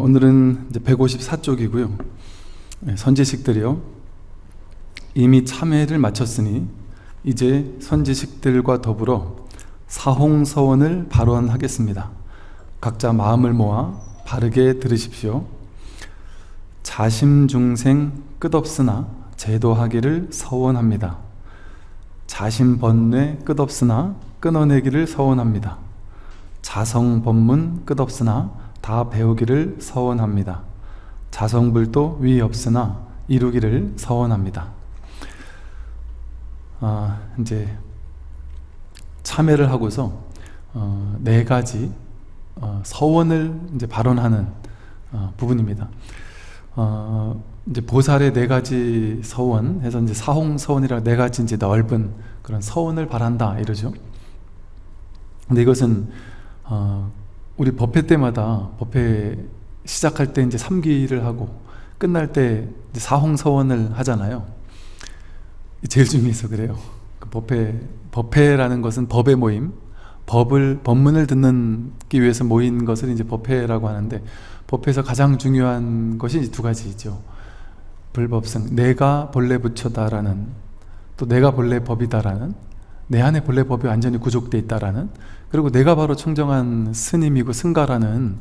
오늘은 이제 154쪽이고요. 선지식들이요. 이미 참회를 마쳤으니 이제 선지식들과 더불어 사홍서원을 발언하겠습니다. 각자 마음을 모아 바르게 들으십시오. 자심중생 끝없으나 제도하기를 서원합니다. 자심번뇌 끝없으나 끊어내기를 서원합니다. 자성법문 끝없으나 다 배우기를 서원합니다. 자성불도 위 없으나 이루기를 서원합니다. 아, 이제 참회를 하고서 어, 네 가지 어, 서원을 이제 발언하는 어, 부분입니다. 어, 이제 보살의 네 가지 서원 해서 이제 사홍 서원이라 네 가지 이제 넓은 그런 서원을 바란다 이러죠. 근데 이것은 어, 우리 법회 때마다 법회 시작할 때 이제 3기를 하고 끝날 때 사홍서원을 하잖아요. 제일 중요해서 그래요. 그 법회, 법회라는 것은 법의 모임, 법을, 법문을 듣기 위해서 모인 것을 이제 법회라고 하는데 법회에서 가장 중요한 것이 두 가지죠. 불법성, 내가 본래 부처다라는 또 내가 본래 법이다라는 내 안에 본래 법이 완전히 구족되어 있다라는 그리고 내가 바로 청정한 스님이고 승가라는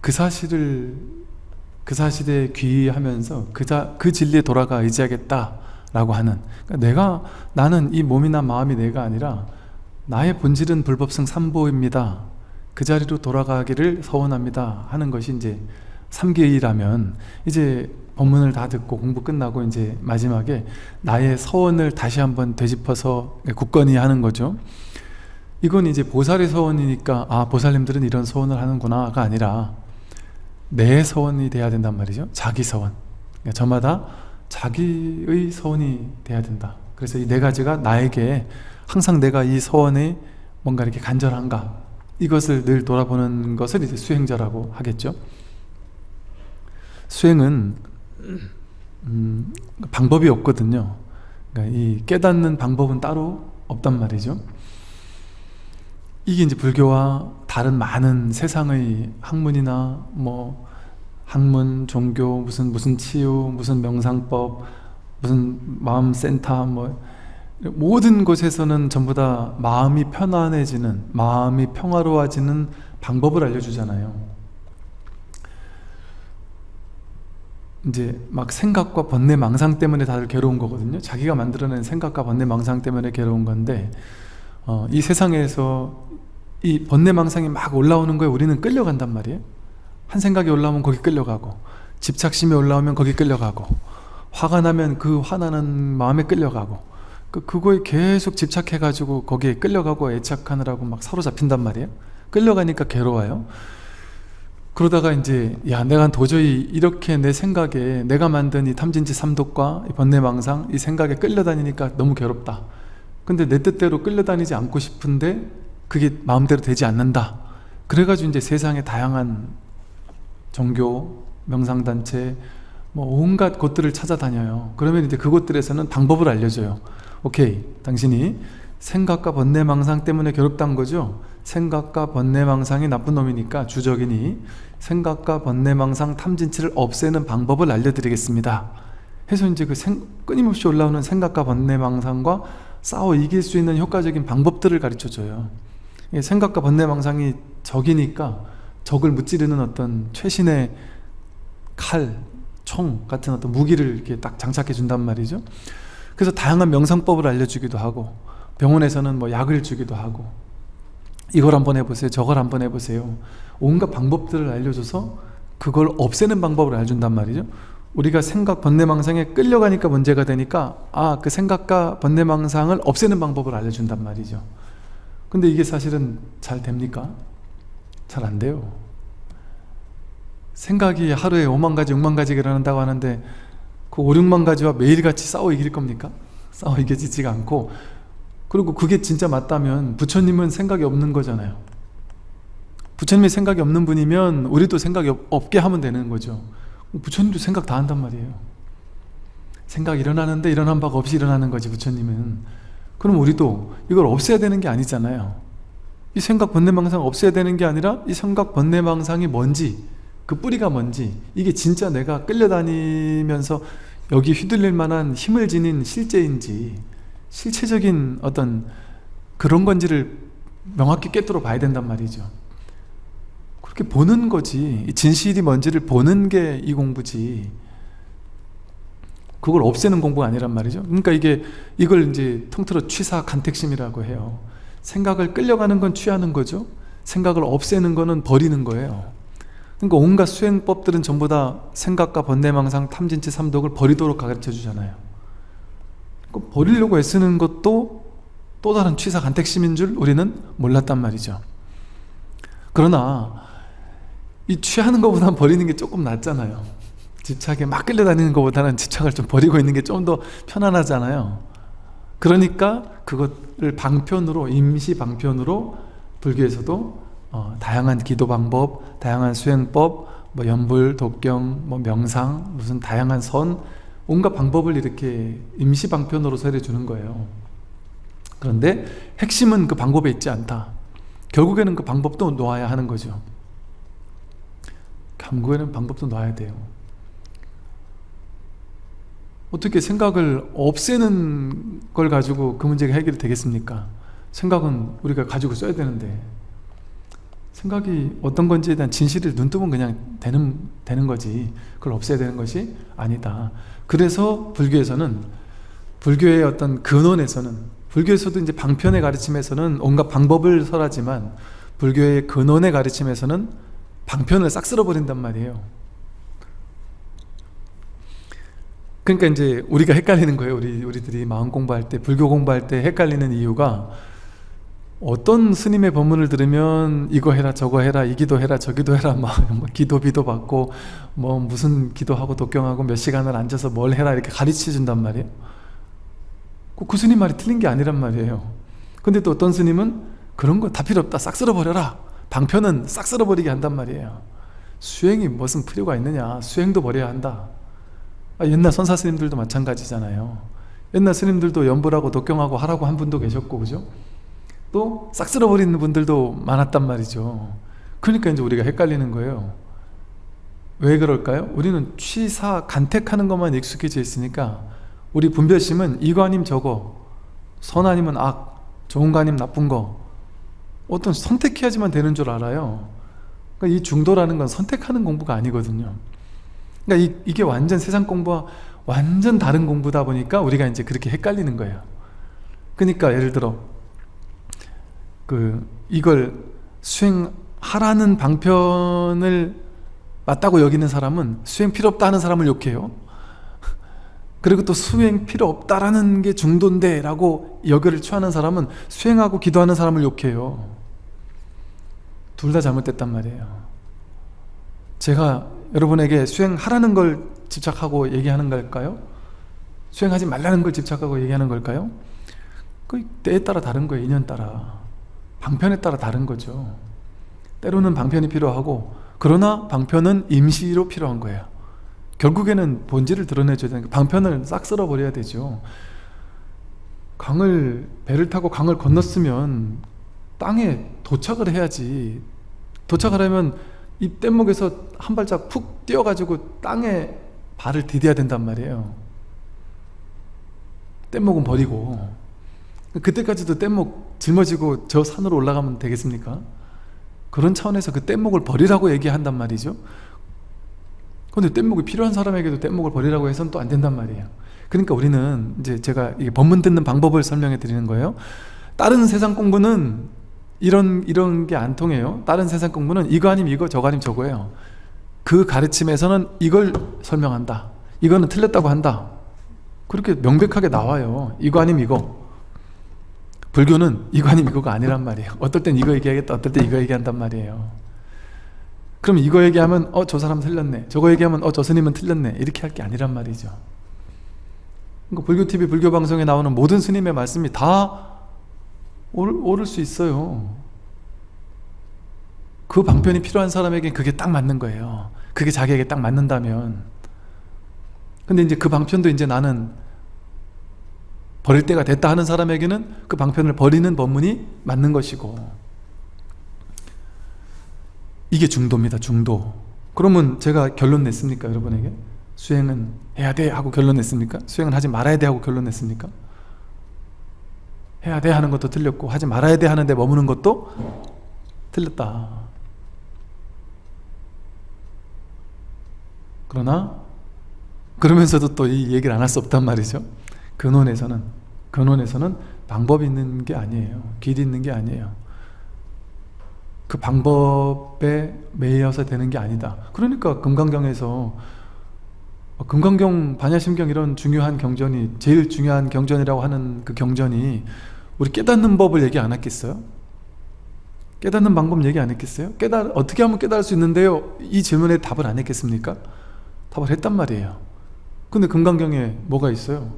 그 사실을 그 사실에 귀의하면서 그, 자, 그 진리에 돌아가 의지하겠다 라고 하는. 그러니까 내가 나는 이 몸이나 마음이 내가 아니라 나의 본질은 불법성 삼보입니다. 그 자리로 돌아가기를 서원합니다 하는 것이 이제 삼계의라면 이제 법문을 다 듣고 공부 끝나고 이제 마지막에 나의 서원을 다시 한번 되짚어서 굳건히 하는 거죠 이건 이제 보살의 서원이니까 아 보살님들은 이런 서원을 하는구나가 아니라 내 서원이 돼야 된단 말이죠. 자기 서원. 그러니까 저마다 자기의 서원이 돼야 된다. 그래서 이 네 가지가 나에게 항상 내가 이 서원에 뭔가 이렇게 간절한가 이것을 늘 돌아보는 것을 이제 수행자라고 하겠죠. 수행은 음, 방법이 없거든요. 그러니까 이 깨닫는 방법은 따로 없단 말이죠 이게 이제 불교와 다른 많은 세상의 학문이나 뭐 학문, 종교, 무슨 무슨 치유, 무슨 명상법, 무슨 마음센터 뭐 모든 곳에서는 전부 다 마음이 편안해지는 마음이 평화로워지는 방법을 알려주잖아요. 이제 막 생각과 번뇌 망상 때문에 다들 괴로운 거거든요. 자기가 만들어낸 생각과 번뇌 망상 때문에 괴로운 건데 어, 이 세상에서 이 번뇌 망상이 막 올라오는 거에 우리는 끌려간단 말이에요. 한 생각이 올라오면 거기 끌려가고 집착심이 올라오면 거기 끌려가고 화가 나면 그 화나는 마음에 끌려가고 그, 그거에 계속 집착해 가지고 거기에 끌려가고 애착하느라고 막 사로잡힌단 말이에요. 끌려가니까 괴로워요. 그러다가 이제 야 내가 도저히 이렇게 내 생각에 내가 만든 이 탐진치 삼독과 이 번뇌망상 이 생각에 끌려다니니까 너무 괴롭다. 근데 내 뜻대로 끌려다니지 않고 싶은데 그게 마음대로 되지 않는다. 그래가지고 이제 세상에 다양한 종교, 명상단체 뭐 온갖 곳들을 찾아다녀요. 그러면 이제 그곳들에서는 방법을 알려줘요. 오케이 당신이 생각과 번뇌망상 때문에 괴롭다는 거죠? 생각과 번뇌망상이 나쁜 놈이니까 주적이니 생각과 번뇌망상 탐진치를 없애는 방법을 알려드리겠습니다. 해서 이제 그 생, 끊임없이 올라오는 생각과 번뇌망상과 싸워 이길 수 있는 효과적인 방법들을 가르쳐줘요 생각과 번뇌망상이 적이니까 적을 무찌르는 어떤 최신의 칼, 총 같은 어떤 무기를 이렇게 딱 장착해 준단 말이죠. 그래서 다양한 명상법을 알려주기도 하고 병원에서는 뭐 약을 주기도 하고 이걸 한번 해보세요 저걸 한번 해보세요 온갖 방법들을 알려줘서 그걸 없애는 방법을 알려준단 말이죠. 우리가 생각 번뇌망상에 끌려가니까 문제가 되니까 아 그 생각과 번뇌망상을 없애는 방법을 알려준단 말이죠 근데 이게 사실은 잘 됩니까? 잘 안 돼요. 생각이 하루에 5만 가지 6만 가지 일어난다고 하는데 그 5, 6만 가지와 매일같이 싸워 이길 겁니까? 싸워 이겨지지가 않고 그리고 그게 진짜 맞다면 부처님은 생각이 없는 거잖아요. 부처님이 생각이 없는 분이면 우리도 생각이 없게 하면 되는 거죠. 부처님도 생각 다 한단 말이에요. 생각 일어나는데 일어난 바가 없이 일어나는 거지 부처님은 그럼 우리도 이걸 없애야 되는 게 아니잖아요. 이 생각 번뇌망상 없애야 되는 게 아니라 이 생각 번뇌망상이 뭔지 그 뿌리가 뭔지 이게 진짜 내가 끌려다니면서 여기 휘둘릴 만한 힘을 지닌 실제인지 실체적인 어떤 그런 건지를 명확히 꿰뚫어 봐야 된단 말이죠. 그렇게 보는 거지. 진실이 뭔지를 보는 게 이 공부지 그걸 없애는 공부가 아니란 말이죠. 그러니까 이게 이걸 이제 통틀어 취사 간택심이라고 해요. 생각을 끌려가는 건 취하는 거죠. 생각을 없애는 거는 버리는 거예요. 그러니까 온갖 수행법들은 전부 다 생각과 번뇌망상 탐진치 삼독을 버리도록 가르쳐 주잖아요. 버리려고 애쓰는 것도 또 다른 취사 간택심인 줄 우리는 몰랐단 말이죠. 그러나 이 취하는 것보다는 버리는 게 조금 낫잖아요 집착에 막 끌려다니는 것보다는 집착을 좀 버리고 있는 게 좀 더 편안하잖아요. 그러니까 그것을 방편으로 임시 방편으로 불교에서도 어, 다양한 기도 방법, 다양한 수행법, 뭐 연불, 독경, 뭐 명상, 무슨 다양한 선 온갖 방법을 이렇게 임시 방편으로 설해 주는 거예요. 그런데 핵심은 그 방법에 있지 않다. 결국에는 그 방법도 놓아야 하는 거죠. 결국에는 방법도 놔야 돼요 어떻게 생각을 없애는 걸 가지고 그 문제가 해결이 되겠습니까? 생각은 우리가 가지고 써야 되는데. 생각이 어떤 건지에 대한 진실을 눈뜨면 그냥 되는, 되는 거지. 그걸 없애야 되는 것이 아니다. 그래서 불교에서는 불교의 어떤 근원에서는 불교에서도 이제 방편의 가르침에서는 온갖 방법을 설하지만 불교의 근원의 가르침에서는 방편을 싹 쓸어버린단 말이에요 그러니까 이제 우리가 헷갈리는 거예요. 우리, 우리들이 마음 공부할 때 불교 공부할 때 헷갈리는 이유가 어떤 스님의 법문을 들으면 이거 해라 저거 해라 이 기도 해라 저 기도 해라 막 뭐 기도 비도 받고 뭐 무슨 기도하고 독경하고 몇 시간을 앉아서 뭘 해라 이렇게 가르쳐 준단 말이에요. 그 스님 말이 틀린 게 아니란 말이에요. 근데 또 어떤 스님은 그런 거 다 필요 없다 싹 쓸어버려라. 방편은 싹 쓸어버리게 한단 말이에요. 수행이 무슨 필요가 있느냐. 수행도 버려야 한다. 아, 옛날 선사 스님들도 마찬가지잖아요. 옛날 스님들도 연불하고 독경하고 하라고 한 분도 계셨고 그죠? 또 싹 쓸어버리는 분들도 많았단 말이죠. 그러니까 이제 우리가 헷갈리는 거예요. 왜 그럴까요? 우리는 취사, 간택하는 것만 익숙해져 있으니까 우리 분별심은 아님 저거 선 아니면 악, 좋은 거 아니면 나쁜 거 어떤 선택해야지만 되는 줄 알아요. 그러니까 이 중도라는 건 선택하는 공부가 아니거든요 그러니까 이, 게 완전 세상 공부와 완전 다른 공부다 보니까 우리가 이제 그렇게 헷갈리는 거예요. 그러니까 예를 들어 그 이걸 수행하라는 방편을 맞다고 여기는 사람은 수행 필요 없다 하는 사람을 욕해요. 그리고 또 수행 필요 없다라는 게 중도인데 라고 여결을 취하는 사람은 수행하고 기도하는 사람을 욕해요. 둘 다 잘못됐단 말이에요. 제가 여러분에게 수행하라는 걸 집착하고 얘기하는 걸까요? 수행하지 말라는 걸 집착하고 얘기하는 걸까요? 그 때에 따라 다른 거예요 인연 따라. 방편에 따라 다른 거죠. 때로는 방편이 필요하고 그러나 방편은 임시로 필요한 거예요. 결국에는 본질을 드러내줘야 되는 방편을 싹 쓸어버려야 되죠. 강을 배를 타고 강을 건넜으면 땅에 도착을 해야지. 도착을 하면 이 뗏목에서 한 발짝 푹 뛰어가지고 땅에 발을 디뎌야 된단 말이에요. 뗏목은 버리고. 그때까지도 뗏목 짊어지고 저 산으로 올라가면 되겠습니까? 그런 차원에서 그 뗏목을 버리라고 얘기한단 말이죠. 근데 뗏목이 필요한 사람에게도 뗏목을 버리라고 해서는 또 안 된단 말이에요. 그러니까 우리는 이제 제가 법문 듣는 방법을 설명해 드리는 거예요. 다른 세상 공부는 이런 이런 게 안 통해요. 다른 세상 공부는 이거 아니면 이거 저거 아니면 저거예요. 그 가르침에서는 이걸 설명한다. 이거는 틀렸다고 한다. 그렇게 명백하게 나와요. 이거 아니면 이거. 불교는 이거 아니면 이거가 아니란 말이에요. 어떨 땐 이거 얘기하겠다 어떨 땐 이거 얘기한단 말이에요. 그럼 이거 얘기하면 어 저 사람 틀렸네. 저거 얘기하면 어 저 스님은 틀렸네. 이렇게 할 게 아니란 말이죠. 그러니까 불교TV 불교방송에 나오는 모든 스님의 말씀이 다 옳, 옳을 수 있어요 그 방편이 필요한 사람에게 그게 딱 맞는 거예요 그게 자기에게 딱 맞는다면 근데 이제 그 방편도 이제 나는 버릴 때가 됐다 하는 사람에게는 그 방편을 버리는 법문이 맞는 것이고 이게 중도입니다 중도 그러면 제가 결론 냈습니까 여러분에게? 수행은 해야 돼 하고 결론 냈습니까? 수행은 하지 말아야 돼 하고 결론 냈습니까? 해야 돼 하는 것도 틀렸고 하지 말아야 돼 하는데 머무는 것도 틀렸다. 그러나 그러면서도 또 이 얘기를 안 할 수 없단 말이죠. 근원에서는 근원에서는 방법이 있는 게 아니에요. 길이 있는 게 아니에요. 그 방법에 매여서 되는 게 아니다. 그러니까 금강경에서 금강경, 반야심경 이런 중요한 경전이 제일 중요한 경전이라고 하는 그 경전이 우리 깨닫는 법을 얘기 안 했겠어요? 깨닫는 방법 얘기 안 했겠어요? 깨달, 어떻게 하면 깨달을 수 있는데요? 이 질문에 답을 안 했겠습니까? 답을 했단 말이에요 근데 금강경에 뭐가 있어요?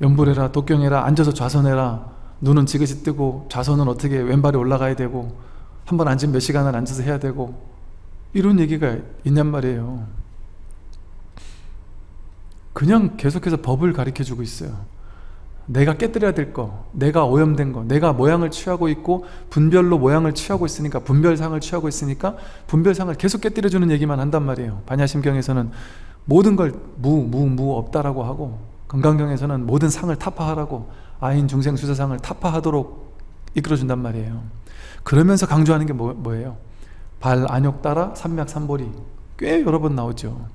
연불해라 독경해라 앉아서 좌선해라 눈은 지그시 뜨고 좌선은 어떻게 왼발이 올라가야 되고 한 번 앉으면 몇 시간을 앉아서 해야 되고 이런 얘기가 있냔 말이에요 그냥 계속해서 법을 가르쳐 주고 있어요 내가 깨뜨려야 될 거, 내가 오염된 거, 내가 모양을 취하고 있고 분별로 모양을 취하고 있으니까 분별상을 취하고 있으니까 분별상을 계속 깨뜨려주는 얘기만 한단 말이에요. 반야심경에서는 모든 걸 무, 무, 무 없다라고 하고 건강경에서는 모든 상을 타파하라고 아인 중생 수사상을 타파하도록 이끌어준단 말이에요. 그러면서 강조하는 게 뭐, 뭐예요? 발, 안욕 따라 삼맥, 삼보리. 꽤 여러 번 나오죠.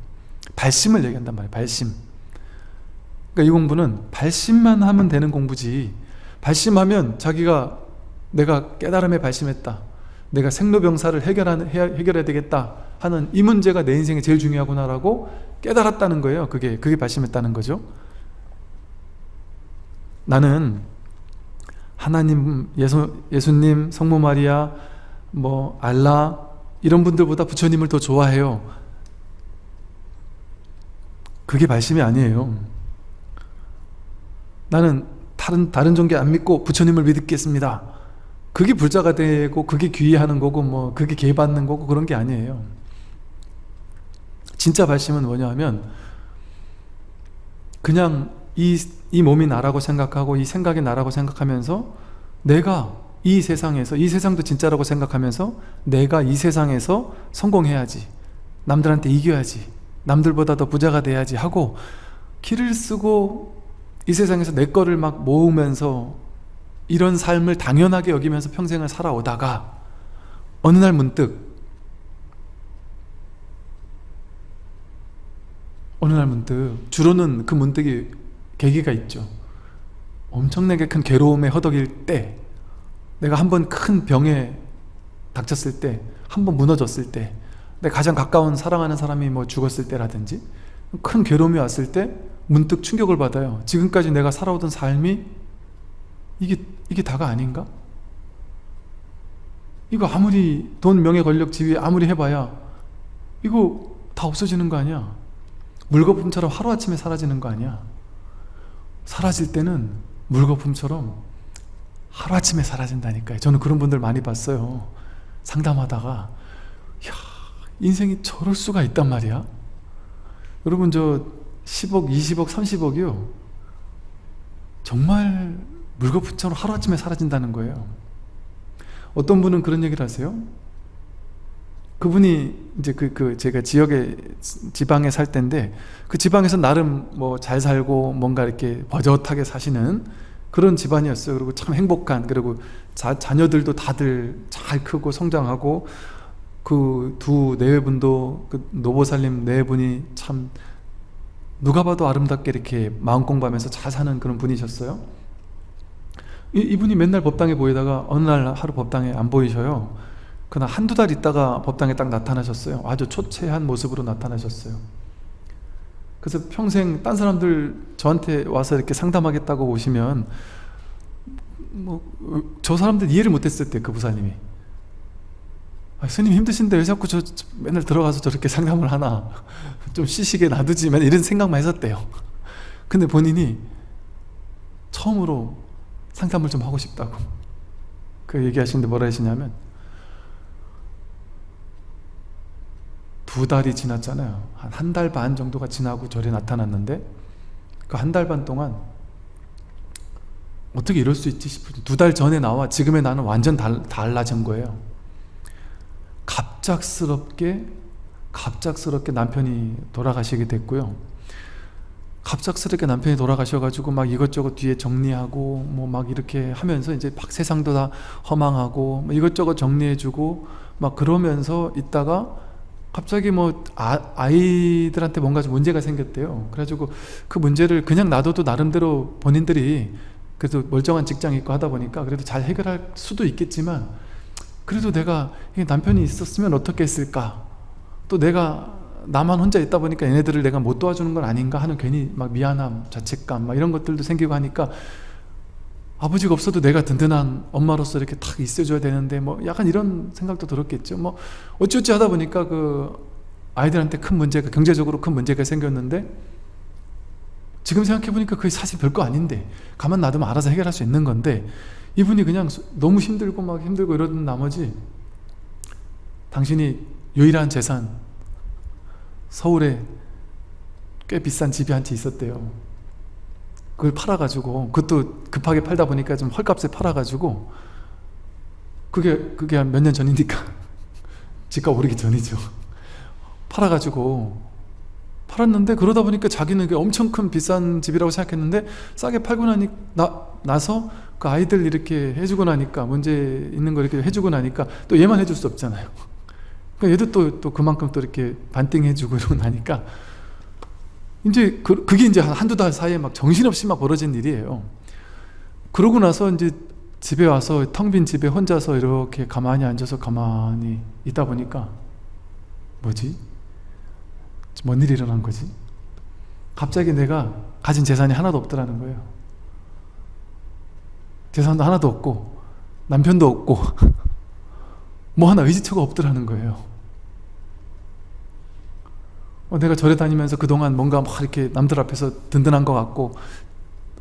발심을 얘기한단 말이에요 발심 그러니까 이 공부는 발심만 하면 되는 공부지. 발심하면 자기가 내가 깨달음에 발심했다. 내가 생로병사를 해결하는, 해결해야 되겠다 하는 이 문제가 내 인생에 제일 중요하구나 라고 깨달았다는 거예요. 그게 그게 발심했다는 거죠. 나는 하나님, 예수, 예수님, 성모 마리아, 뭐 알라 이런 분들보다 부처님을 더 좋아해요. 그게 발심이 아니에요 나는 다른, 다른 종교 안 믿고 부처님을 믿겠습니다. 그게 불자가 되고 그게 귀의하는 거고 뭐 그게 개받는 거고 그런 게 아니에요. 진짜 발심은 뭐냐 하면 그냥 이, 이 몸이 나라고 생각하고 이 생각이 나라고 생각하면서 내가 이 세상에서 이 세상도 진짜라고 생각하면서 내가 이 세상에서 성공해야지. 남들한테 이겨야지. 남들보다 더 부자가 돼야지 하고 길을 쓰고 이 세상에서 내 거를 막 모으면서 이런 삶을 당연하게 여기면서 평생을 살아오다가 어느 날 문득 어느 날 문득 주로는 그 문득이 계기가 있죠. 엄청나게 큰 괴로움에 허덕일 때 내가 한 번 큰 병에 닥쳤을 때 한 번 무너졌을 때 내 가장 가까운 사랑하는 사람이 뭐 죽었을 때라든지 큰 괴로움이 왔을 때 문득 충격을 받아요. 지금까지 내가 살아오던 삶이 이게, 이게 다가 아닌가? 이거 아무리 돈, 명예, 권력, 지위 아무리 해봐야 이거 다 없어지는 거 아니야? 물거품처럼 하루아침에 사라지는 거 아니야? 사라질 때는 물거품처럼 하루아침에 사라진다니까요. 저는 그런 분들 많이 봤어요. 상담하다가 야 인생이 저럴 수가 있단 말이야? 여러분 저 10억, 20억, 30억이요. 정말 물거품처럼 하루아침에 사라진다는 거예요. 어떤 분은 그런 얘기를 하세요? 그분이 이제 그, 그 제가 지역에 지방에 살 때인데 그 지방에서 나름 뭐 잘 살고 뭔가 이렇게 버젓하게 사시는 그런 집안이었어요. 그리고 참 행복한 그리고 자, 자녀들도 다들 잘 크고 성장하고 그두 네분도 그 노보살님 네 분이 참 누가 봐도 아름답게 이렇게 마음 공부하면서 잘 사는 그런 분이셨어요? 이, 이분이 맨날 법당에 보이다가 어느 날 하루 법당에 안 보이셔요. 그날 한두 달 있다가 법당에 딱 나타나셨어요. 아주 초췌한 모습으로 나타나셨어요. 그래서 평생 딴 사람들 저한테 와서 이렇게 상담하겠다고 오시면 뭐 저 사람들 이해를 못했을 때 그 부사님이 아, 스님 힘드신데 왜 자꾸 저, 저 맨날 들어가서 저렇게 상담을 하나? 좀 쉬시게 놔두지 만 이런 생각만 했었대요. 근데 본인이 처음으로 상담을 좀 하고 싶다고 그 얘기하시는데 뭐라 하시냐면 두 달이 지났잖아요. 한 한 달 반 정도가 지나고 절에 나타났는데 그 한 달 반 동안 어떻게 이럴 수 있지 싶을 두 달 전에 나와. 지금의 나는 완전 달, 달라진 거예요 갑작스럽게 갑작스럽게 남편이 돌아가시게 됐고요. 갑작스럽게 남편이 돌아가셔가지고 막 이것저것 뒤에 정리하고 뭐 막 이렇게 하면서 이제 막 세상도 다 허망하고 뭐 이것저것 정리해주고 막 그러면서 있다가 갑자기 뭐 아, 이들한테 뭔가 좀 문제가 생겼대요. 그래가지고 그 문제를 그냥 놔둬도 나름대로 본인들이 그래도 멀쩡한 직장 있고 하다 보니까 그래도 잘 해결할 수도 있겠지만 그래도 내가 남편이 있었으면 어떻게 했을까? 또 내가 나만 혼자 있다 보니까 얘네들을 내가 못 도와주는 건 아닌가 하는 괜히 막 미안함, 자책감 막 이런 것들도 생기고 하니까 아버지가 없어도 내가 든든한 엄마로서 이렇게 탁 있어줘야 되는데 뭐 약간 이런 생각도 들었겠죠. 뭐 어찌어찌 하다 보니까 그 아이들한테 큰 문제가 경제적으로 큰 문제가 생겼는데 지금 생각해보니까 그게 사실 별거 아닌데 가만 놔두면 알아서 해결할 수 있는 건데 이분이 그냥 너무 힘들고 막 힘들고 이러던 나머지 당신이 유일한 재산 서울에 꽤 비싼 집이 한 채 있었대요. 그걸 팔아가지고 그것도 급하게 팔다 보니까 좀 헐값에 팔아가지고 그게 그게 한 몇 년 전이니까 집값 오르기 전이죠. 팔아가지고 팔았는데 그러다 보니까 자기는 엄청 큰 비싼 집이라고 생각했는데 싸게 팔고 나니, 나, 나서 그 아이들 이렇게 해주고 나니까 문제 있는 거 이렇게 해주고 나니까 또 얘만 해줄 수 없잖아요 그러니까 얘도 또, 또 그만큼 또 이렇게 반띵해주고 이러고 나니까 이제 그, 그게 이제 한 한두 달 사이에 막 정신없이 막 벌어진 일이에요 그러고 나서 이제 집에 와서 텅 빈 집에 혼자서 이렇게 가만히 앉아서 가만히 있다 보니까 뭐지? 뭔 일이 일어난 거지? 갑자기 내가 가진 재산이 하나도 없더라는 거예요 재산도 하나도 없고 남편도 없고 뭐 하나 의지처가 없더라는 거예요 어, 내가 절에 다니면서 그동안 뭔가 막 이렇게 남들 앞에서 든든한 것 같고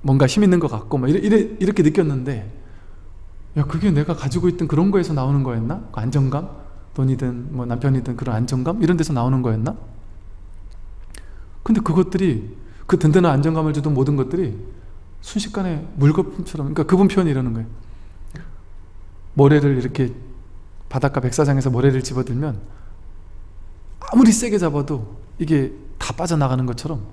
뭔가 힘 있는 것 같고 막 이래, 이래, 이렇게 느꼈는데 야 그게 내가 가지고 있던 그런 거에서 나오는 거였나? 그 안정감? 돈이든 뭐 남편이든 그런 안정감? 이런 데서 나오는 거였나? 근데 그것들이 그 든든한 안정감을 주던 모든 것들이 순식간에 물거품처럼 그러니까 그분 표현이 이러는 거예요. 모래를 이렇게 바닷가 백사장에서 모래를 집어들면 아무리 세게 잡아도 이게 다 빠져나가는 것처럼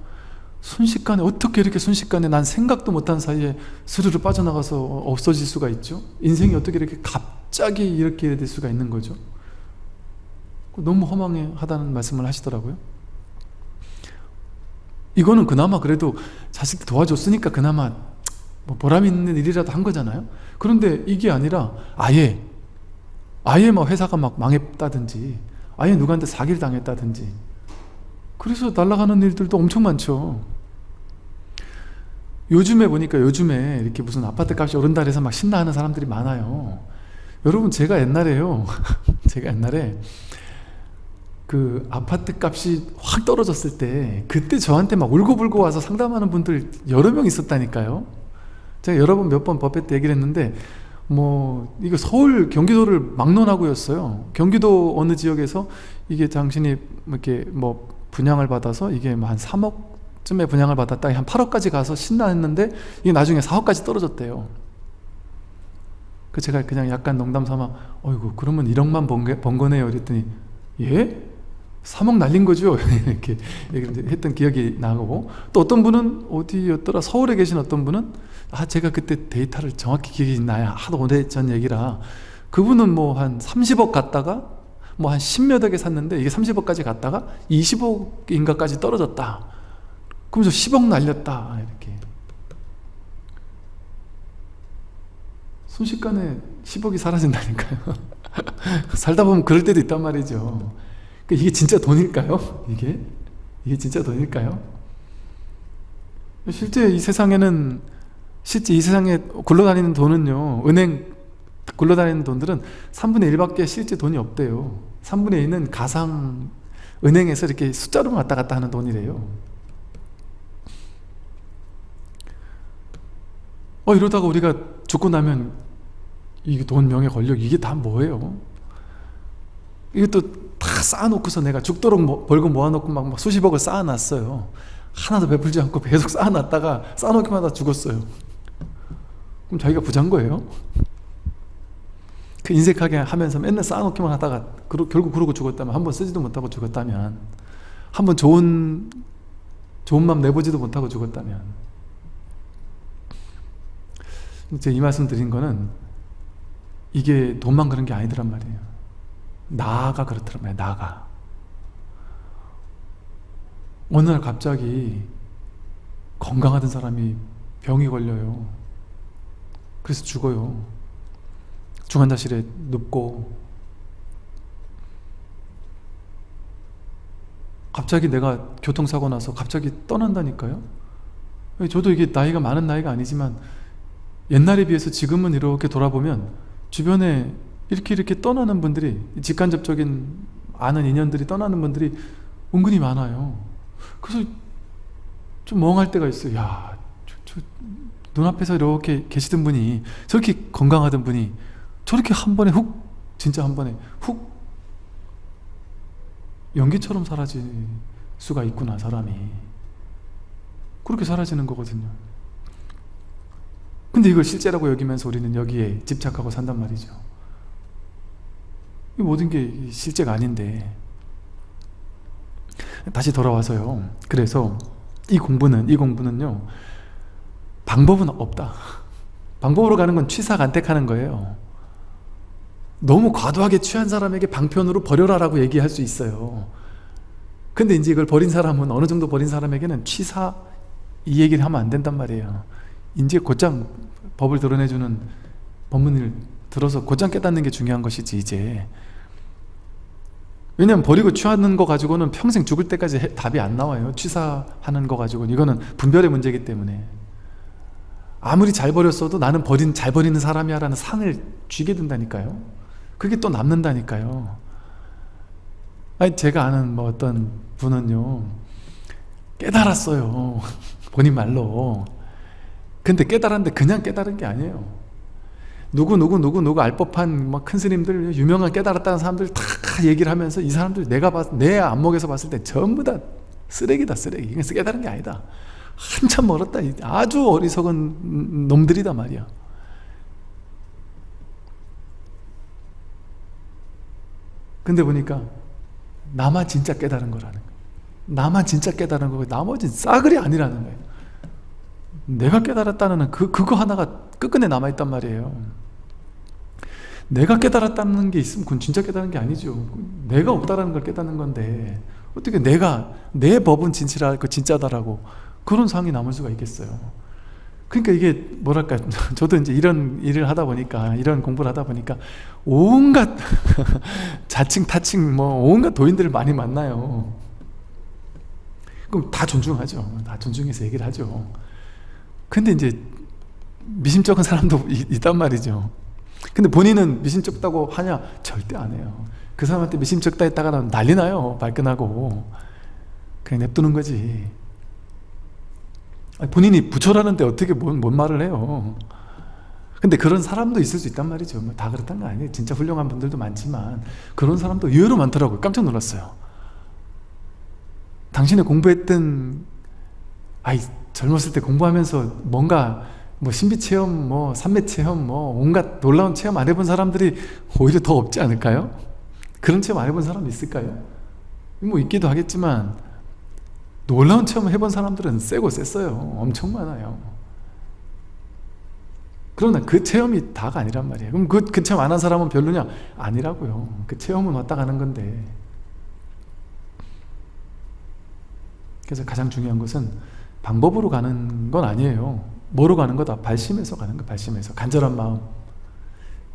순식간에 어떻게 이렇게 순식간에 난 생각도 못한 사이에 스르르 빠져나가서 없어질 수가 있죠? 인생이 어떻게 이렇게 갑자기 이렇게 될 수가 있는 거죠? 너무 허망하다는 말씀을 하시더라고요 이거는 그나마 그래도 자식 도와줬으니까 그나마 뭐 보람 있는 일이라도 한 거잖아요. 그런데 이게 아니라 아예 아예 막 회사가 막 망했다든지 아예 누구한테 사기를 당했다든지 그래서 날아가는 일들도 엄청 많죠. 요즘에 보니까 요즘에 이렇게 무슨 아파트 값이 오른다 해서 막 신나하는 사람들이 많아요. 여러분 제가 옛날에요. 제가 옛날에 그 아파트 값이 확 떨어졌을 때 그때 저한테 막 울고불고 와서 상담하는 분들 여러 명 있었다니까요. 제가 여러 번 몇 번 법회 때 얘기를 했는데 뭐 이거 서울 경기도를 막론하고였어요. 경기도 어느 지역에서 이게 당신이 이렇게 뭐 분양을 받아서 이게 뭐한 3억쯤에 분양을 받았다 한 8억까지 가서 신나했는데 이게 나중에 4억까지 떨어졌대요. 그 제가 그냥 약간 농담 삼아 어이구 그러면 1억만 번, 번 거네요. 이랬더니 예? 3억 날린 거죠? 이렇게 했던 기억이 나고. 또 어떤 분은 어디였더라? 서울에 계신 어떤 분은 아 제가 그때 데이터를 정확히 기억이 나야 하도 오래전 얘기라. 그분은 뭐 한 30억 갔다가 뭐 한 10몇 억에 샀는데 이게 30억까지 갔다가 20억인가까지 떨어졌다. 그러면서 10억 날렸다. 이렇게. 순식간에 10억이 사라진다니까요. 살다 보면 그럴 때도 있단 말이죠 이게 진짜 돈일까요? 이게? 이게 진짜 돈일까요? 실제 이 세상에는 실제 이 세상에 굴러다니는 돈은요 은행 굴러다니는 돈들은 3분의 1밖에 실제 돈이 없대요 3분의 1은 가상 은행에서 이렇게 숫자로만 왔다 갔다 하는 돈이래요 어 이러다가 우리가 죽고 나면 이게 돈, 명예, 권력 이게 다 뭐예요? 이것도 다 쌓아놓고서 내가 죽도록 뭐, 벌금 모아놓고 막, 막 수십억을 쌓아놨어요. 하나도 베풀지 않고 계속 쌓아놨다가 쌓아놓기만 하다 죽었어요. 그럼 자기가 부자인 거예요? 그 인색하게 하면서 맨날 쌓아놓기만 하다가 그러, 결국 그러고 죽었다면 한 번 쓰지도 못하고 죽었다면 한 번 좋은 좋은 맘 내보지도 못하고 죽었다면. 제가 이 말씀 드린 거는 이게 돈만 그런 게 아니더란 말이에요 나가 그렇더란 말이에요 나가. 어느 날 갑자기 건강하던 사람이 병이 걸려요. 그래서 죽어요. 중환자실에 눕고. 갑자기 내가 교통사고 나서 갑자기 떠난다니까요? 저도 이게 나이가 많은 나이가 아니지만 옛날에 비해서 지금은 이렇게 돌아보면 주변에 이렇게 이렇게 떠나는 분들이 직간접적인 아는 인연들이 떠나는 분들이 은근히 많아요. 그래서 좀 멍할 때가 있어요. 야, 저, 저 눈앞에서 이렇게 계시던 분이 저렇게 건강하던 분이 저렇게 한 번에 훅 진짜 한 번에 훅 연기처럼 사라질 수가 있구나 사람이. 그렇게 사라지는 거거든요. 근데 이걸 실제라고 여기면서 우리는 여기에 집착하고 산단 말이죠. 이 모든 게 실제가 아닌데. 다시 돌아와서요. 그래서 이 공부는 이 공부는요 방법은 없다. 방법으로 가는 건 취사간택하는 거예요. 너무 과도하게 취한 사람에게 방편으로 버려라 라고 얘기할 수 있어요. 근데 이제 이걸 버린 사람은 어느 정도 버린 사람에게는 취사 이 얘기를 하면 안 된단 말이에요. 이제 곧장 법을 드러내주는 법문을 들어서 곧장 깨닫는 게 중요한 것이지 이제 왜냐면 버리고 취하는 거 가지고는 평생 죽을 때까지 해, 답이 안 나와요. 취사하는 거 가지고는 이거는 분별의 문제이기 때문에. 아무리 잘 버렸어도 나는 버린 잘 버리는 사람이야 라는 상을 쥐게 된다니까요. 그게 또 남는다니까요. 아니 제가 아는 뭐 어떤 분은요 깨달았어요. 본인 말로. 근데 깨달았는데 그냥 깨달은 게 아니에요 누구 누구 누구 누구 알 법한 막 큰 스님들 유명한 깨달았다는 사람들 다 얘기를 하면서 이 사람들 내가 봤, 내 안목에서 봤을 때 전부 다 쓰레기다 쓰레기. 그래서 깨달은 게 아니다. 한참 멀었다. 아주 어리석은 놈들이다 말이야. 근데 보니까 나만 진짜 깨달은 거라는 거야. 나만 진짜 깨달은 거고 나머지 싸그리 아니라는 거예요 내가 깨달았다는 그, 그거 하나가 끝끝내 남아있단 말이에요 내가 깨달았다는 게 있으면 그건 진짜 깨달은 게 아니죠. 내가 없다라는 걸 깨닫는 건데 어떻게 내가 내 법은 진실하, 그 진짜다라고 그런 상이 남을 수가 있겠어요? 그러니까 이게 뭐랄까 저도 이제 이런 일을 하다 보니까 이런 공부를 하다 보니까 온갖 자칭 타칭 뭐 온갖 도인들을 많이 만나요. 그럼 다 존중하죠. 다 존중해서 얘기를 하죠. 근데 이제 미심쩍은 사람도 있단 말이죠 근데 본인은 미심쩍다고 하냐? 절대 안 해요. 그 사람한테 미심쩍다 했다가 난리 나요. 발끈하고. 그냥 냅두는 거지. 본인이 부처라는데 어떻게 뭔, 뭔 말을 해요? 근데 그런 사람도 있을 수 있단 말이죠. 뭐 다 그렇다는 거 아니에요. 진짜 훌륭한 분들도 많지만 그런 사람도 의외로 많더라고요. 깜짝 놀랐어요. 당신이 공부했던 아이 젊었을 때 공부하면서 뭔가 뭐 신비 체험, 뭐 산매 체험, 뭐 온갖 놀라운 체험 안 해본 사람들이 오히려 더 없지 않을까요? 그런 체험 안 해본 사람 있을까요? 뭐 있기도 하겠지만 놀라운 체험 해본 사람들은 세고 셌어요 엄청 많아요 그러나 그 체험이 다가 아니란 말이에요 그럼 그, 그 체험 안 한 사람은 별로냐? 아니라고요 그 체험은 왔다 가는 건데 그래서 가장 중요한 것은 방법으로 가는 건 아니에요 뭐로 가는 거다? 발심해서 가는 거 발심해서. 간절한 마음.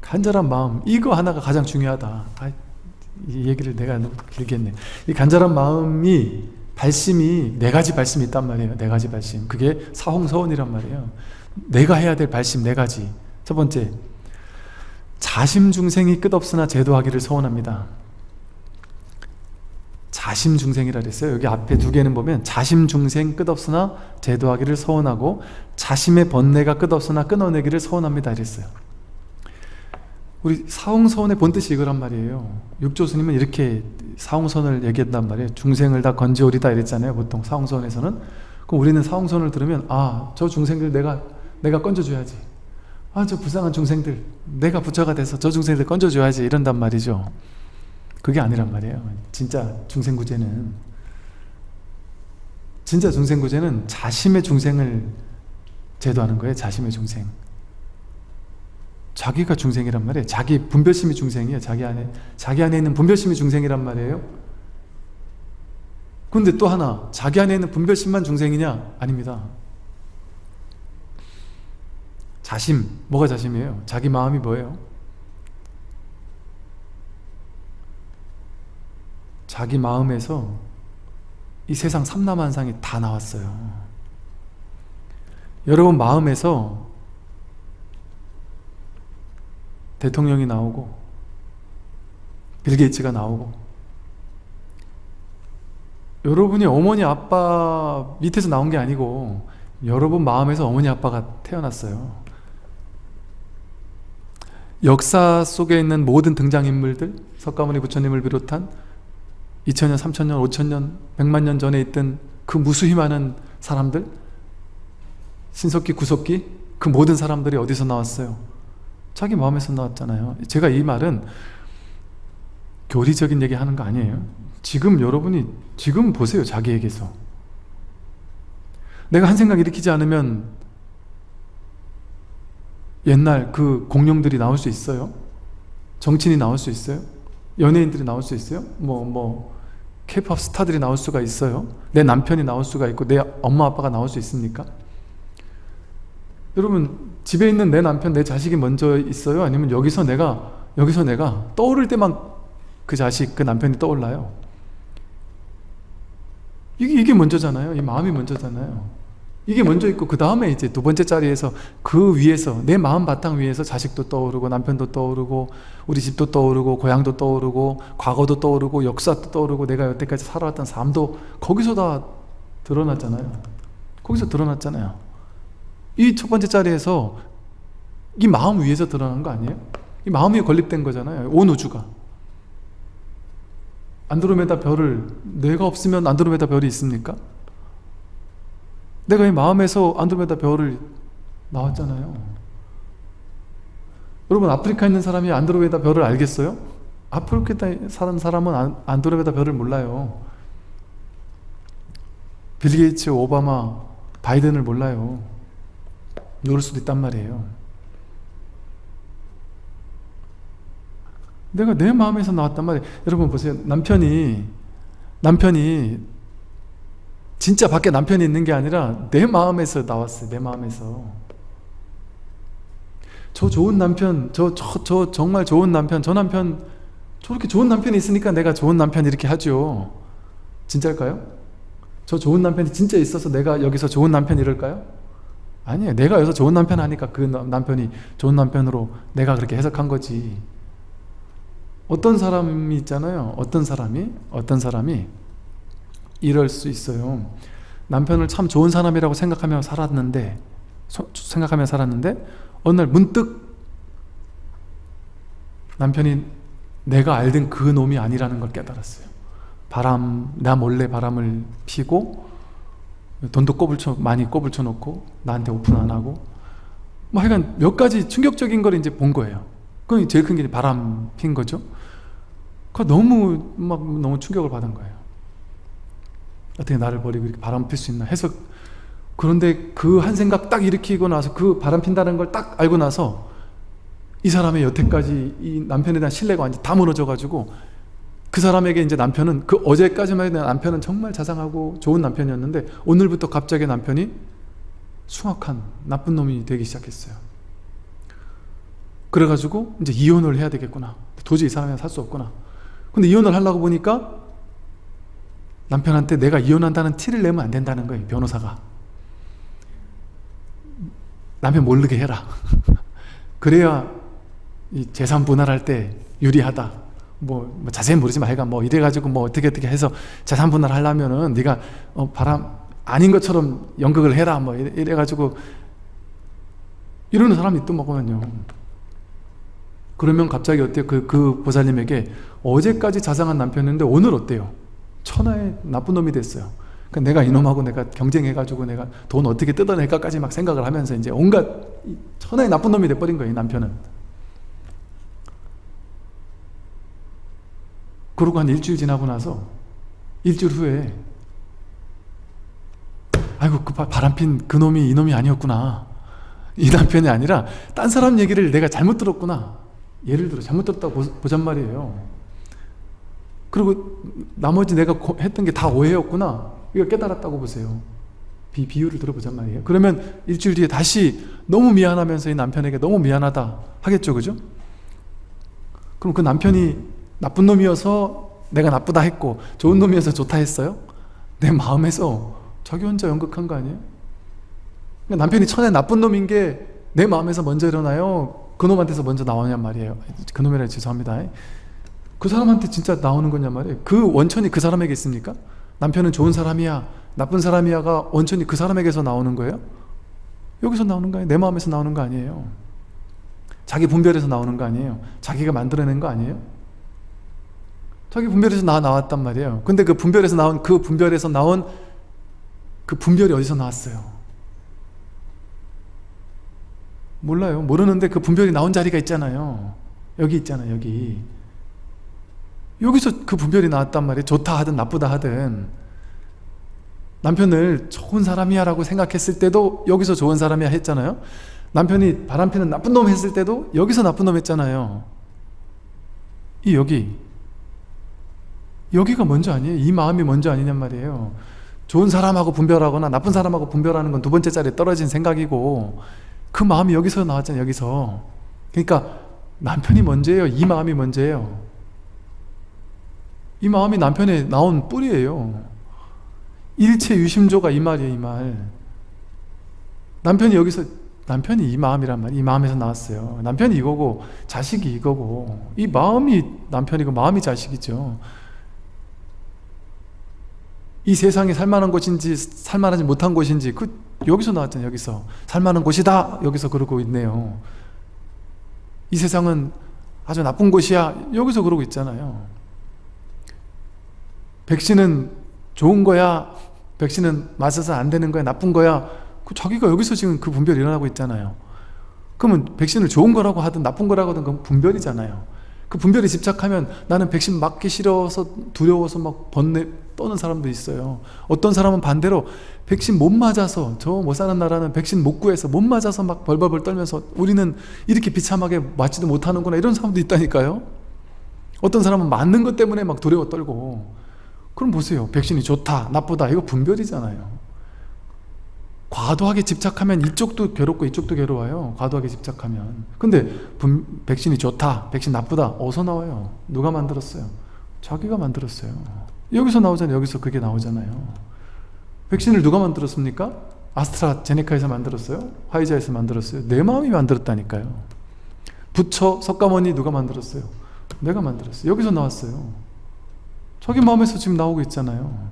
간절한 마음. 이거 하나가 가장 중요하다. 아, 이 얘기를 내가 너무 길게 했네. 이 간절한 마음이 발심이 네 가지 발심이 있단 말이에요. 네 가지 발심. 그게 사홍서원이란 말이에요. 내가 해야 될 발심 네 가지. 첫 번째 자심중생이 끝없으나 제도하기를 서원합니다 자심중생이라 그랬어요. 여기 앞에 두 개는 보면 자심중생 끝없으나 제도하기를 서원하고 자심의 번뇌가 끝없으나 끊어내기를 서원합니다. 이랬어요. 우리 사홍서원의 본뜻이 이거란 말이에요. 육조스님은 이렇게 사홍선을 얘기한단 말이에요. 중생을 다 건지오리다 이랬잖아요 보통 사홍선에서는. 그럼 우리는 사홍선을 들으면 아 저 중생들 내가 내가 건져줘야지. 아 저 불쌍한 중생들 내가 부처가 돼서 저 중생들 건져줘야지 이런단 말이죠 그게 아니란 말이에요. 진짜 중생구제는 진짜 중생구제는 자심의 중생을 제도하는 거예요 자심의 중생. 자기가 중생이란 말이에요. 자기 분별심이 중생이에요. 자기 안에 자기 안에 있는 분별심이 중생이란 말이에요. 근데 또 하나 자기 안에 있는 분별심만 중생이냐? 아닙니다. 자심, 뭐가 자심이에요? 자기 마음이 뭐예요? 자기 마음에서 이 세상 삼라만상이 다 나왔어요. 여러분 마음에서 대통령이 나오고 빌 게이츠가 나오고 여러분이 어머니 아빠 밑에서 나온 게 아니고 여러분 마음에서 어머니 아빠가 태어났어요. 역사 속에 있는 모든 등장인물들 석가모니 부처님을 비롯한 2000년, 3000년, 5000년, 100만 년 전에 있던 그 무수히 많은 사람들 신석기, 구석기 그 모든 사람들이 어디서 나왔어요? 자기 마음에서 나왔잖아요 제가 이 말은 교리적인 얘기 하는 거 아니에요 지금 여러분이 지금 보세요 자기에게서 내가 한 생각 일으키지 않으면 옛날 그 공룡들이 나올 수 있어요? 정치인이 나올 수 있어요? 연예인들이 나올 수 있어요? 뭐, 뭐, 케이팝 스타들이 나올 수가 있어요? 내 남편이 나올 수가 있고, 내 엄마 아빠가 나올 수 있습니까? 여러분, 집에 있는 내 남편, 내 자식이 먼저 있어요? 아니면 여기서 내가, 여기서 내가 떠오를 때만 그 자식, 그 남편이 떠올라요? 이게, 이게 먼저잖아요. 이 마음이 먼저잖아요. 이게 먼저 있고 그 다음에 이제 두 번째 자리에서 그 위에서 내 마음 바탕 위에서 자식도 떠오르고 남편도 떠오르고 우리 집도 떠오르고 고향도 떠오르고 과거도 떠오르고 역사도 떠오르고 내가 여태까지 살아왔던 삶도 거기서 다 드러났잖아요 거기서 드러났잖아요 이 첫 번째 자리에서 이 마음 위에서 드러난 거 아니에요? 이 마음 위에 건립된 거잖아요 온 우주가 안드로메다 별을 내가 없으면 안드로메다 별이 있습니까? 내가 이 마음에서 안드로메다 별을 나왔잖아요. 여러분 아프리카에 있는 사람이 안드로메다 별을 알겠어요? 아프리카에 사는 사람은 안드로메다 별을 몰라요. 빌 게이츠, 오바마, 바이든을 몰라요. 모를 수도 있단 말이에요. 내가 내 마음에서 나왔단 말이에요. 여러분 보세요. 남편이 남편이 진짜 밖에 남편이 있는 게 아니라 내 마음에서 나왔어요 내 마음에서. 저 좋은 남편 저, 저, 저 정말 좋은 남편 저 남편 저렇게 좋은 남편이 있으니까 내가 좋은 남편 이렇게 하죠. 진짜일까요? 저 좋은 남편이 진짜 있어서 내가 여기서 좋은 남편 이럴까요? 아니에요. 내가 여기서 좋은 남편 하니까 그 남편이 좋은 남편으로 내가 그렇게 해석한 거지. 어떤 사람이 있잖아요. 어떤 사람이? 어떤 사람이 이럴 수 있어요. 남편을 참 좋은 사람이라고 생각하며 살았는데 생각하며 살았는데 어느 날 문득 남편이 내가 알던 그 놈이 아니라는 걸 깨달았어요. 바람, 나 몰래 바람을 피고 돈도 꼬불 쳐, 많이 꼬불 쳐 놓고 나한테 오픈 안 하고 뭐 하여간 몇 가지 충격적인 걸 이제 본 거예요. 그 제일 큰 게 바람 핀 거죠. 그 너무 막 너무 충격을 받은 거예요 어떻게 나를 버리고 이렇게 바람 필 수 있나 해서 그런데 그 한 생각 딱 일으키고 나서 그 바람 핀다는 걸 딱 알고 나서 이 사람의 여태까지 이 남편에 대한 신뢰가 완전 다 무너져 가지고 그 사람에게 이제 남편은 그 어제까지만 해도 남편은 정말 자상하고 좋은 남편이었는데 오늘부터 갑자기 남편이 숭악한 나쁜 놈이 되기 시작했어요. 그래가지고 이제 이혼을 해야 되겠구나. 도저히 이 사람이랑 살 수 없구나. 근데 이혼을 하려고 보니까 남편한테 내가 이혼한다는 티를 내면 안 된다는 거예요 변호사가. 남편 모르게 해라. 그래야 이 재산 분할할 때 유리하다. 뭐, 뭐 자세히 모르지만 하여간 뭐 이래가지고 뭐 어떻게 어떻게 해서 재산 분할 하려면은 네가 어, 바람 아닌 것처럼 연극을 해라 뭐 이래, 가지고 이러는 사람이 또 먹으면요. 그러면 갑자기 어때요? 그, 그 보살님에게 어제까지 자상한 남편인데 오늘 어때요 천하의 나쁜 놈이 됐어요. 그러니까 내가 이놈하고 내가 경쟁해가지고 내가 돈 어떻게 뜯어낼까까지 막 생각을 하면서 이제 온갖 천하의 나쁜 놈이 돼버린 거예요 남편은. 그러고 한 일주일 지나고 나서 일주일 후에 아이고 그 바람핀 그 놈이 이놈이 아니었구나. 이 남편이 아니라 딴 사람 얘기를 내가 잘못 들었구나. 예를 들어 잘못 들었다고 보잔 말이에요 그리고 나머지 내가 했던 게 다 오해였구나 이거 깨달았다고 보세요 비, 비유를 들어보잔 말이에요 그러면 일주일 뒤에 다시 너무 미안하면서 이 남편에게 너무 미안하다 하겠죠 그죠? 그럼 그 남편이 나쁜 놈이어서 내가 나쁘다 했고 좋은 놈이어서 좋다 했어요? 내 마음에서 자기 혼자 연극한 거 아니에요? 그러니까 남편이 천에 나쁜 놈인 게 내 마음에서 먼저 일어나요? 그 놈한테서 먼저 나오냔 말이에요 그 놈이라 죄송합니다 그 사람한테 진짜 나오는 거냔 말이에요 그 원천이 그 사람에게 있습니까? 남편은 좋은 사람이야 나쁜 사람이야가 원천이 그 사람에게서 나오는 거예요? 여기서 나오는 거 아니에요? 내 마음에서 나오는 거 아니에요 자기 분별에서 나오는 거 아니에요 자기가 만들어낸 거 아니에요? 자기 분별에서 나 나왔단 말이에요 근데 그 분별에서 나온 그 분별에서 나온 그 분별이 어디서 나왔어요? 몰라요 모르는데 그 분별이 나온 자리가 있잖아요 여기 있잖아요 여기 여기서 그 분별이 나왔단 말이에요. 좋다 하든 나쁘다 하든. 남편을 좋은 사람이야 라고 생각했을 때도 여기서 좋은 사람이야 했잖아요. 남편이 바람피는 나쁜 놈 했을 때도 여기서 나쁜 놈 했잖아요. 이 여기. 여기가 먼저 아니에요? 이 마음이 먼저 아니냔 말이에요. 좋은 사람하고 분별하거나 나쁜 사람하고 분별하는 건 두 번째 자리에 떨어진 생각이고 그 마음이 여기서 나왔잖아요 여기서. 그러니까 남편이 먼저예요? 이 마음이 먼저예요 이 마음이 남편에 나온 뿌리예요. 일체 유심조가 이 말이에요 이 말. 남편이 여기서 남편이 이 마음이란 말이 이 마음에서 나왔어요. 남편이 이거고 자식이 이거고. 이 마음이 남편이고 마음이 자식이죠. 이 세상이 살만한 곳인지 살만하지 못한 곳인지 그 여기서 나왔잖아요 여기서. 살만한 곳이다! 여기서 그러고 있네요. 이 세상은 아주 나쁜 곳이야! 여기서 그러고 있잖아요 백신은 좋은 거야? 백신은 맞아서 안 되는 거야? 나쁜 거야? 그 자기가 여기서 지금 그 분별이 일어나고 있잖아요. 그러면 백신을 좋은 거라고 하든 나쁜 거라고 하든 그건 분별이잖아요. 그 분별에 집착하면 나는 백신 맞기 싫어서 두려워서 막 번뇌 떠는 사람도 있어요. 어떤 사람은 반대로 백신 못 맞아서 저 못 사는 나라는 백신 못 구해서 못 맞아서 막 벌벌벌 떨면서 우리는 이렇게 비참하게 맞지도 못하는구나 이런 사람도 있다니까요. 어떤 사람은 맞는 것 때문에 막 두려워 떨고 그럼 보세요. 백신이 좋다 나쁘다 이거 분별이잖아요. 과도하게 집착하면 이쪽도 괴롭고 이쪽도 괴로워요. 과도하게 집착하면. 근데 분, 백신이 좋다 백신 나쁘다 어디서 나와요? 누가 만들었어요? 자기가 만들었어요. 여기서 나오잖아요. 여기서 그게 나오잖아요. 백신을 누가 만들었습니까? 아스트라제네카에서 만들었어요? 화이자에서 만들었어요? 내 마음이 만들었다니까요. 부처, 석가모니 누가 만들었어요? 내가 만들었어요. 여기서 나왔어요 자기 마음에서 지금 나오고 있잖아요.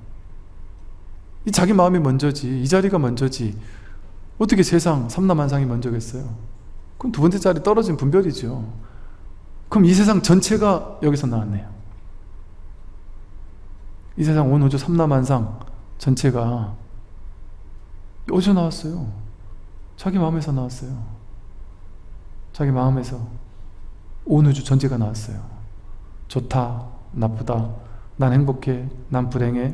이 자기 마음이 먼저지 이 자리가 먼저지 어떻게 세상 삼라만상이 먼저겠어요? 그럼 두 번째 자리 떨어진 분별이죠. 그럼 이 세상 전체가 여기서 나왔네요. 이 세상 온 우주 삼라만상 전체가 어디서 나왔어요? 자기 마음에서 나왔어요. 자기 마음에서 온 우주 전체가 나왔어요. 좋다 나쁘다 난 행복해 난 불행해.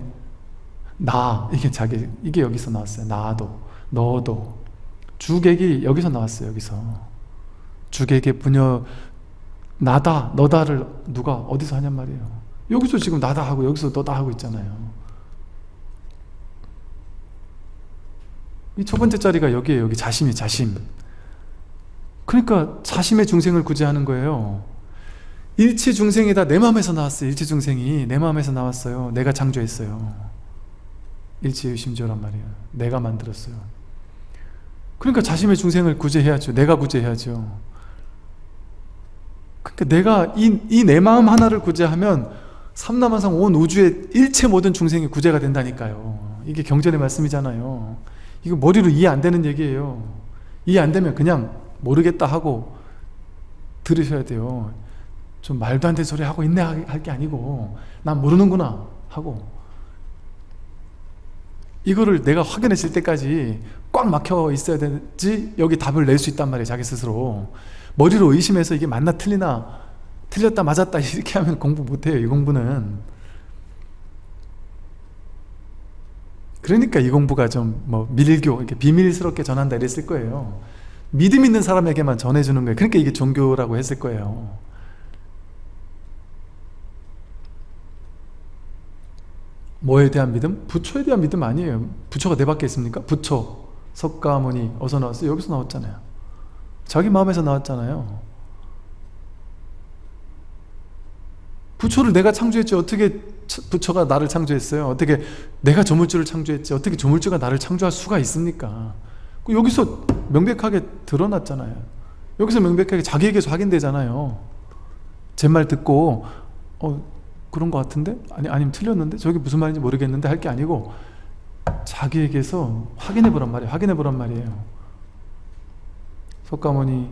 나 이게 자기 이게 여기서 나왔어요. 나도 너도. 주객이 여기서 나왔어요 여기서. 주객의 분여 나다 너다를 누가 어디서 하냔 말이에요. 여기서 지금 나다 하고 여기서 너다 하고 있잖아요. 이 첫 번째 자리가 여기에요 여기 자심이 자심. 그러니까 자심의 중생을 구제하는 거예요 일체 중생이 다 내 마음에서 나왔어요. 일체 중생이 내 마음에서 나왔어요. 내가 창조했어요. 일체유심조란 말이에요. 내가 만들었어요. 그러니까 자신의 중생을 구제해야죠. 내가 구제해야죠. 그러니까 내가 이 내 마음 하나를 구제하면 삼남한상 온 우주의 일체 모든 중생이 구제가 된다니까요. 이게 경전의 말씀이잖아요. 이거 머리로 이해 안 되는 얘기예요. 이해 안 되면 그냥 모르겠다 하고 들으셔야 돼요 좀 말도 안 되는 소리 하고 있네 할 게 아니고 난 모르는구나 하고 이거를 내가 확인했을 때까지 꽉 막혀 있어야 되지 여기 답을 낼 수 있단 말이에요 자기 스스로. 머리로 의심해서 이게 맞나 틀리나 틀렸다 맞았다 이렇게 하면 공부 못해요 이 공부는. 그러니까 이 공부가 좀 뭐 밀교 이렇게 비밀스럽게 전한다 이랬을 거예요. 믿음 있는 사람에게만 전해주는 거예요. 그러니까 이게 종교라고 했을 거예요 뭐에 대한 믿음? 부처에 대한 믿음 아니에요 부처가 내 밖에 있습니까? 부처, 석가모니 어디서 나왔어요? 여기서 나왔잖아요 자기 마음에서 나왔잖아요 부처를 내가 창조했지 어떻게 부처가 나를 창조했어요? 어떻게 내가 조물주를 창조했지 어떻게 조물주가 나를 창조할 수가 있습니까? 여기서 명백하게 드러났잖아요 여기서 명백하게 자기에게서 확인되잖아요 제 말 듣고 어 그런 것 같은데? 아니, 아니면 틀렸는데? 저게 무슨 말인지 모르겠는데 할 게 아니고 자기에게서 확인해 보란 말이에요. 확인해 보란 말이에요. 석가모니.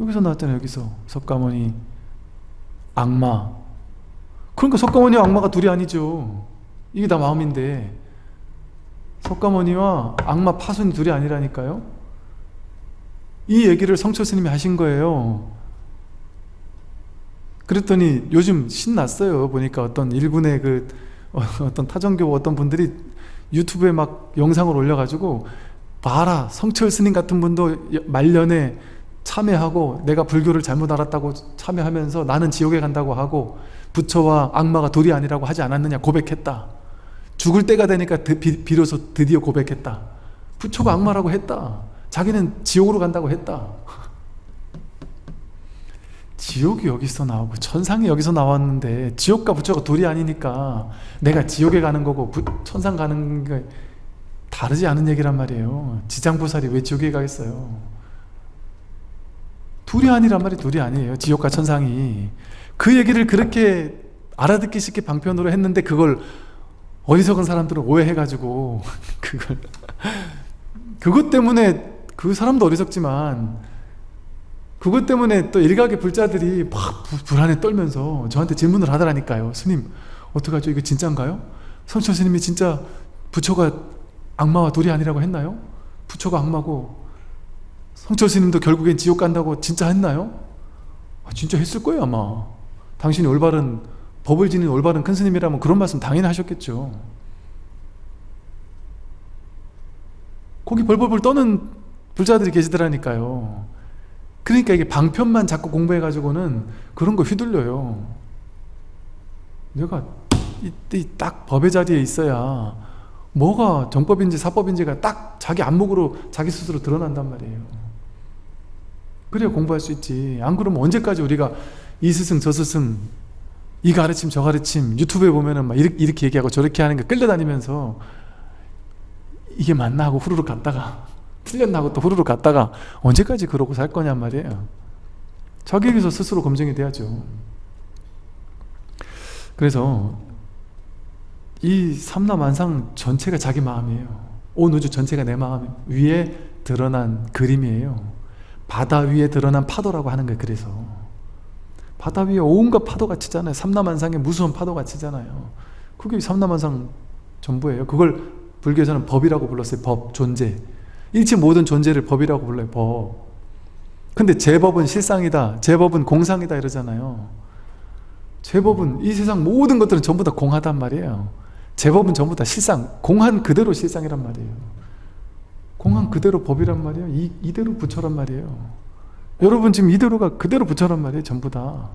여기서 나왔잖아요 여기서. 석가모니. 악마. 그러니까 석가모니와 악마가 둘이 아니죠. 이게 다 마음인데. 석가모니와 악마 파손이 둘이 아니라니까요. 이 얘기를 성철 스님이 하신 거예요 그랬더니 요즘 신났어요. 보니까 어떤 일본의 그 어떤 타종교 어떤 분들이 유튜브에 막 영상을 올려가지고 봐라 성철 스님 같은 분도 말년에 참여하고 내가 불교를 잘못 알았다고 참여하면서 나는 지옥에 간다고 하고 부처와 악마가 둘이 아니라고 하지 않았느냐 고백했다. 죽을 때가 되니까 비, 로소 드디어 고백했다. 부처가 악마라고 했다. 자기는 지옥으로 간다고 했다 지옥이 여기서 나오고 천상이 여기서 나왔는데 지옥과 부처가 둘이 아니니까 내가 지옥에 가는 거고 부, 천상 가는 게 다르지 않은 얘기란 말이에요. 지장보살이 왜 지옥에 가겠어요? 둘이 아니란 말이 둘이 아니에요. 지옥과 천상이. 그 얘기를 그렇게 알아듣기 쉽게 방편으로 했는데 그걸 어리석은 사람들은 오해해가지고 그걸. 그것 때문에 그 사람도 어리석지만 그것 때문에 또 일각의 불자들이 막 불안에 떨면서 저한테 질문을 하더라니까요 스님 어떡하죠 이거 진짜인가요? 성철 스님이 진짜 부처가 악마와 둘이 아니라고 했나요? 부처가 악마고 성철 스님도 결국엔 지옥 간다고 진짜 했나요? 아, 진짜 했을 거예요 아마 당신이 올바른 법을 지닌 올바른 큰 스님이라면 그런 말씀 당연히 하셨겠죠 거기 벌벌벌 떠는 불자들이 계시더라니까요 그러니까 이게 방편만 자꾸 공부해가지고는 그런 거 휘둘려요. 내가 이때 딱 법의 자리에 있어야 뭐가 정법인지 사법인지가 딱 자기 안목으로 자기 스스로 드러난단 말이에요. 그래야 공부할 수 있지. 안 그러면 언제까지 우리가 이 스승 저 스승 이 가르침 저 가르침 유튜브에 보면은 막 이렇게, 이렇게 얘기하고 저렇게 하는 거 끌려다니면서 이게 맞나 하고 후루룩 갔다가 틀렸나 하고 또 후루룩 갔다가 언제까지 그러고 살 거냔 말이에요. 자기에게서 스스로 검증이 돼야죠. 그래서 이 삼라만상 전체가 자기 마음이에요. 온 우주 전체가 내 마음 위에 드러난 그림이에요. 바다 위에 드러난 파도라고 하는 거예요 그래서. 바다 위에 온갖 파도가 치잖아요. 삼라만상에 무수한 파도가 치잖아요. 그게 삼라만상 전부예요. 그걸 불교에서는 법이라고 불렀어요. 법, 존재 일체 모든 존재를 법이라고 불러요 법. 근데 제법은 실상이다 제법은 공상이다 이러잖아요. 제법은 이 세상 모든 것들은 전부 다 공하단 말이에요. 제법은 전부 다 실상 공한 그대로 실상이란 말이에요. 공한 그대로 법이란 말이에요. 이, 이대로 부처란 말이에요. 여러분 지금 이대로가 그대로 부처란 말이에요 전부 다.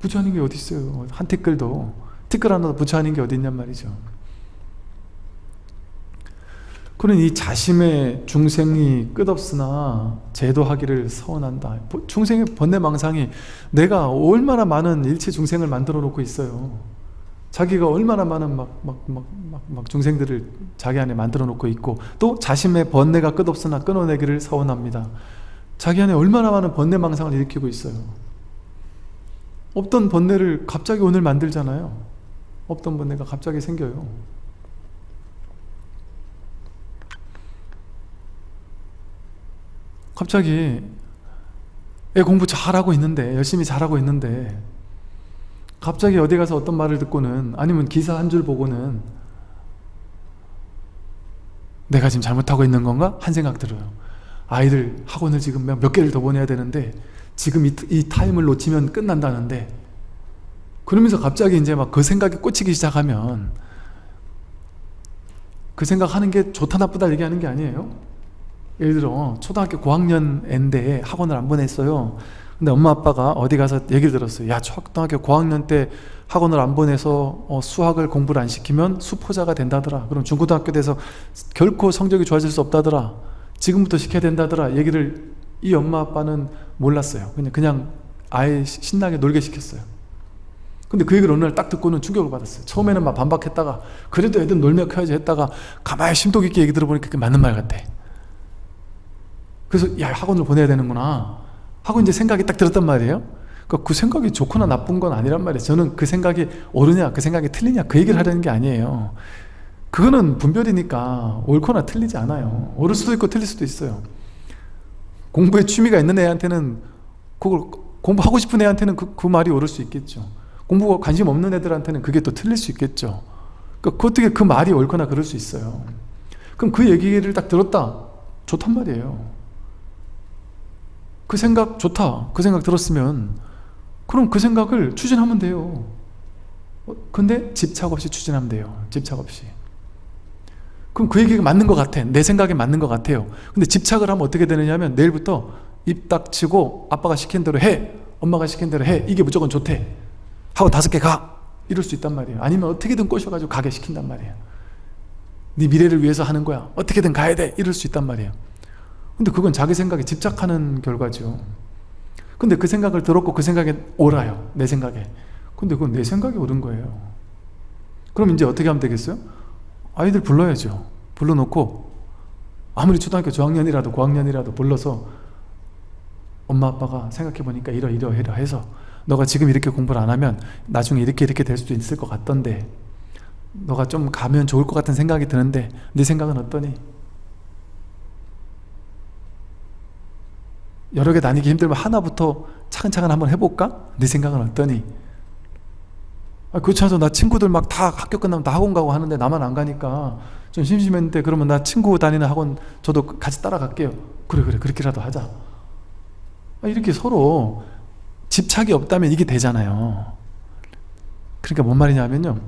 부처 아닌 게 어디 있어요? 한 티끌도. 티끌 하나도 부처 아닌 게 어디 있냔 말이죠 그러니 자심의 중생이 끝없으나 제도하기를 서원한다. 중생의 번뇌망상이 내가 얼마나 많은 일체 중생을 만들어 놓고 있어요. 자기가 얼마나 많은 막, 막, 막, 막, 막 중생들을 자기 안에 만들어 놓고 있고 또 자심의 번뇌가 끝없으나 끊어내기를 서원합니다. 자기 안에 얼마나 많은 번뇌망상을 일으키고 있어요. 없던 번뇌를 갑자기 오늘 만들잖아요. 없던 번뇌가 갑자기 생겨요 갑자기 애 공부 잘하고 있는데 열심히 잘하고 있는데 갑자기 어디 가서 어떤 말을 듣고는 아니면 기사 한 줄 보고는 내가 지금 잘못하고 있는 건가? 한 생각 들어요 아이들 학원을 지금 몇 개를 더 보내야 되는데 지금 이, 이 타임을 놓치면 끝난다는데 그러면서 갑자기 이제 막 그 생각이 꽂히기 시작하면 그 생각하는 게 좋다 나쁘다 얘기하는 게 아니에요 예를 들어 초등학교 고학년 앤데 학원을 안 보냈어요. 근데 엄마 아빠가 어디 가서 얘기를 들었어요. 야 초등학교 고학년 때 학원을 안 보내서 어, 수학을 공부를 안 시키면 수포자가 된다더라. 그럼 중고등학교 돼서 결코 성적이 좋아질 수 없다더라. 지금부터 시켜야 된다더라. 얘기를 이 엄마 아빠는 몰랐어요. 그냥 그냥 아예 신나게 놀게 시켰어요. 근데 그 얘기를 어느 날 딱 듣고는 충격을 받았어요. 처음에는 막 반박했다가 그래도 애들 놀며 커야지 했다가 가만히 심도 깊게 얘기 들어보니까 그게 맞는 말 같아 그래서 야 학원을 보내야 되는구나. 하고 이제 생각이 딱 들었단 말이에요. 그러니까 그 생각이 좋거나 나쁜 건 아니란 말이에요. 저는 그 생각이 옳으냐 그 생각이 틀리냐 그 얘기를 하려는 게 아니에요. 그거는 분별이니까 옳거나 틀리지 않아요. 옳을 수도 있고 틀릴 수도 있어요. 공부에 취미가 있는 애한테는 그걸 공부하고 싶은 애한테는 그, 그 말이 옳을 수 있겠죠. 공부가 관심 없는 애들한테는 그게 또 틀릴 수 있겠죠. 그러니까 그 어떻게 그 말이 옳거나 그럴 수 있어요. 그럼 그 얘기를 딱 들었다. 좋단 말이에요 그 생각 좋다. 그 생각 들었으면 그럼 그 생각을 추진하면 돼요. 어, 근데 집착 없이 추진하면 돼요. 집착 없이. 그럼 그 얘기가 맞는 것 같아. 내 생각에 맞는 것 같아요. 근데 집착을 하면 어떻게 되느냐 하면 내일부터 입 닥치고 아빠가 시킨 대로 해. 엄마가 시킨 대로 해. 이게 무조건 좋대. 하고 다섯 개 가. 이럴 수 있단 말이에요. 아니면 어떻게든 꼬셔가지고 가게 시킨단 말이에요. 네 미래를 위해서 하는 거야. 어떻게든 가야 돼. 이럴 수 있단 말이에요 근데 그건 자기 생각에 집착하는 결과죠 근데 그 생각을 들었고 그 생각에 옳아요 내 생각에 근데 그건 내 생각이 옳은 거예요 그럼 이제 어떻게 하면 되겠어요? 아이들 불러야죠 불러놓고 아무리 초등학교 저학년이라도 고학년이라도 불러서 엄마 아빠가 생각해보니까 이러이러해라 해서 너가 지금 이렇게 공부를 안 하면 나중에 이렇게 이렇게 될 수도 있을 것 같던데 너가 좀 가면 좋을 것 같은 생각이 드는데 네 생각은 어떠니? 여러 개 나뉘기 힘들면 하나부터 차근차근 한번 해볼까? 네 생각은 어떠니? 아, 않아서 나 친구들 막 다 학교 끝나면 다 학원 가고 하는데 나만 안 가니까 좀 심심했는데 그러면 나 친구 다니는 학원 저도 같이 따라갈게요. 그래 그래 그렇게라도 하자. 아, 이렇게 서로 집착이 없다면 이게 되잖아요. 그러니까 뭔 말이냐면요.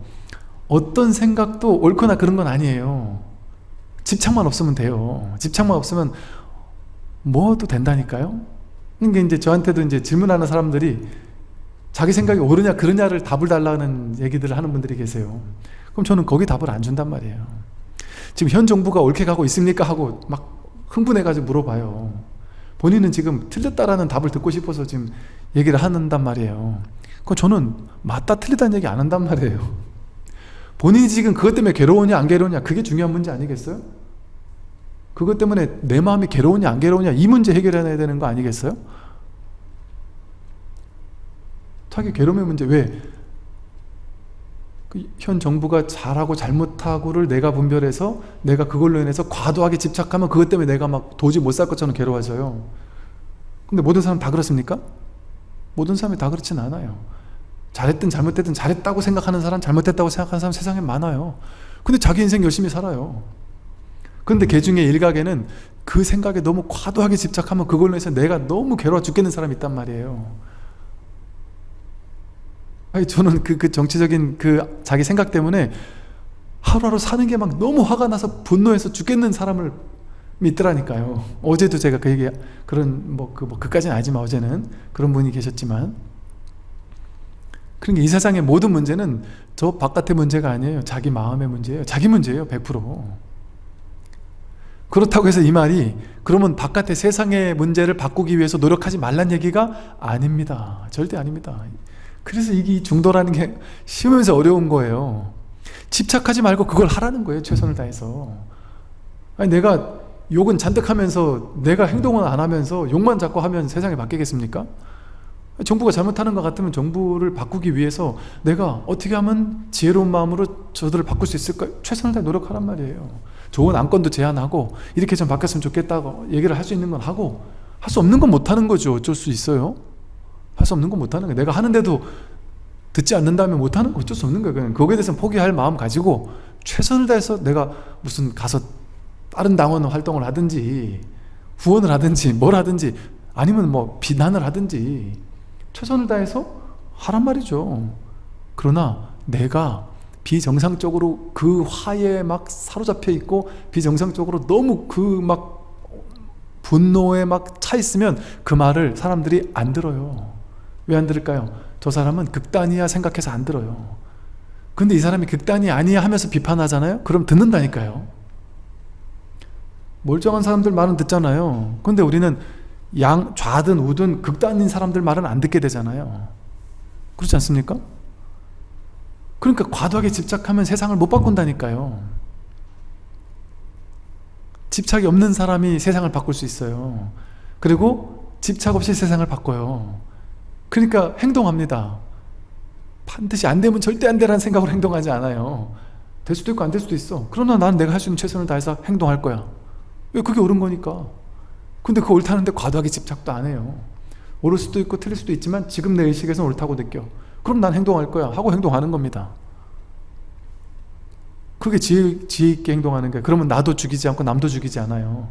어떤 생각도 옳거나 그런 건 아니에요. 집착만 없으면 돼요. 집착만 없으면 뭐도 된다니까요? 그러니까 이제 저한테도 이제 질문하는 사람들이 자기 생각이 옳으냐 그러냐를 답을 달라는 얘기들을 하는 분들이 계세요. 그럼 저는 거기 답을 안 준단 말이에요. 지금 현 정부가 옳게 가고 있습니까? 하고 막 흥분해가지고 물어봐요. 본인은 지금 틀렸다라는 답을 듣고 싶어서 지금 얘기를 한단 말이에요. 그럼 저는 맞다 틀리다는 얘기 안 한단 말이에요. 본인이 지금 그것 때문에 괴로우냐 안 괴로우냐 그게 중요한 문제 아니겠어요? 그것 때문에 내 마음이 괴로우냐 안 괴로우냐 이 문제 해결해야 되는 거 아니겠어요? 자기 괴로움의 문제 왜? 그현 정부가 잘하고 잘못하고를 내가 분별해서 내가 그걸로 인해서 과도하게 집착하면 그것 때문에 내가 막 도저히 못 살 것처럼 괴로워져요 근데 모든 사람 다 그렇습니까? 모든 사람이 다 그렇진 않아요 잘했든 잘못했든 잘했다고 생각하는 사람 잘못했다고 생각하는 사람 세상에 많아요 근데 자기 인생 열심히 살아요 근데 개 중에 일각에는 그 생각에 너무 과도하게 집착하면 그걸로 해서 내가 너무 괴로워 죽겠는 사람이 있단 말이에요. 아니 저는 그, 그 정치적인 그 자기 생각 때문에 하루하루 사는 게 막 너무 화가 나서 분노해서 죽겠는 사람을 믿더라니까요. 어제도 제가 그 얘기 그런 뭐 그 뭐 그까지는 아니지만 어제는 그런 분이 계셨지만. 그러니까 이 세상의 모든 문제는 저 바깥의 문제가 아니에요. 자기 마음의 문제예요. 자기 문제예요 100% 그렇다고 해서 이 말이 그러면 바깥의 세상의 문제를 바꾸기 위해서 노력하지 말란 얘기가 아닙니다. 절대 아닙니다. 그래서 이게 중도라는 게 쉬우면서 어려운 거예요. 집착하지 말고 그걸 하라는 거예요 최선을 다해서. 아니 내가 욕은 잔뜩 하면서 내가 행동을 안 하면서 욕만 자꾸 하면 세상이 바뀌겠습니까? 정부가 잘못하는 것 같으면 정부를 바꾸기 위해서 내가 어떻게 하면 지혜로운 마음으로 저들을 바꿀 수 있을까? 최선을 다해 노력하란 말이에요 좋은 안건도 제안하고 이렇게 좀 바뀌었으면 좋겠다고 얘기를 할 수 있는 건 하고 할 수 없는 건 못하는 거죠. 어쩔 수 있어요. 할 수 없는 건 못하는 거예요. 내가 하는데도 듣지 않는다면 못하는 거 어쩔 수 없는 거예요. 그냥 거기에 대해서 포기할 마음 가지고 최선을 다해서 내가 무슨 가서 다른 당원 활동을 하든지 후원을 하든지 뭘 하든지 아니면 뭐 비난을 하든지 최선을 다해서 하란 말이죠. 그러나 내가 비정상적으로 그 화에 막 사로잡혀 있고 비정상적으로 너무 그 막 분노에 막 차 있으면 그 말을 사람들이 안 들어요 왜 안 들을까요? 저 사람은 극단이야 생각해서 안 들어요 근데 이 사람이 극단이 아니야 하면서 비판하잖아요? 그럼 듣는다니까요 멀쩡한 사람들 말은 듣잖아요 근데 우리는 양 좌든 우든 극단인 사람들 말은 안 듣게 되잖아요 그렇지 않습니까? 그러니까 과도하게 집착하면 세상을 못 바꾼다니까요. 집착이 없는 사람이 세상을 바꿀 수 있어요. 그리고 집착 없이 세상을 바꿔요. 그러니까 행동합니다. 반드시 안 되면 절대 안 되라는 생각으로 행동하지 않아요. 될 수도 있고 안 될 수도 있어. 그러나 난 내가 할 수 있는 최선을 다해서 행동할 거야. 왜 그게 옳은 거니까? 근데 그 옳다는데 과도하게 집착도 안 해요. 옳을 수도 있고 틀릴 수도 있지만 지금 내 의식에서 옳다고 느껴 그럼 난 행동할 거야. 하고 행동하는 겁니다. 그게 지혜, 지혜 있게 행동하는 거예요 그러면 나도 죽이지 않고 남도 죽이지 않아요.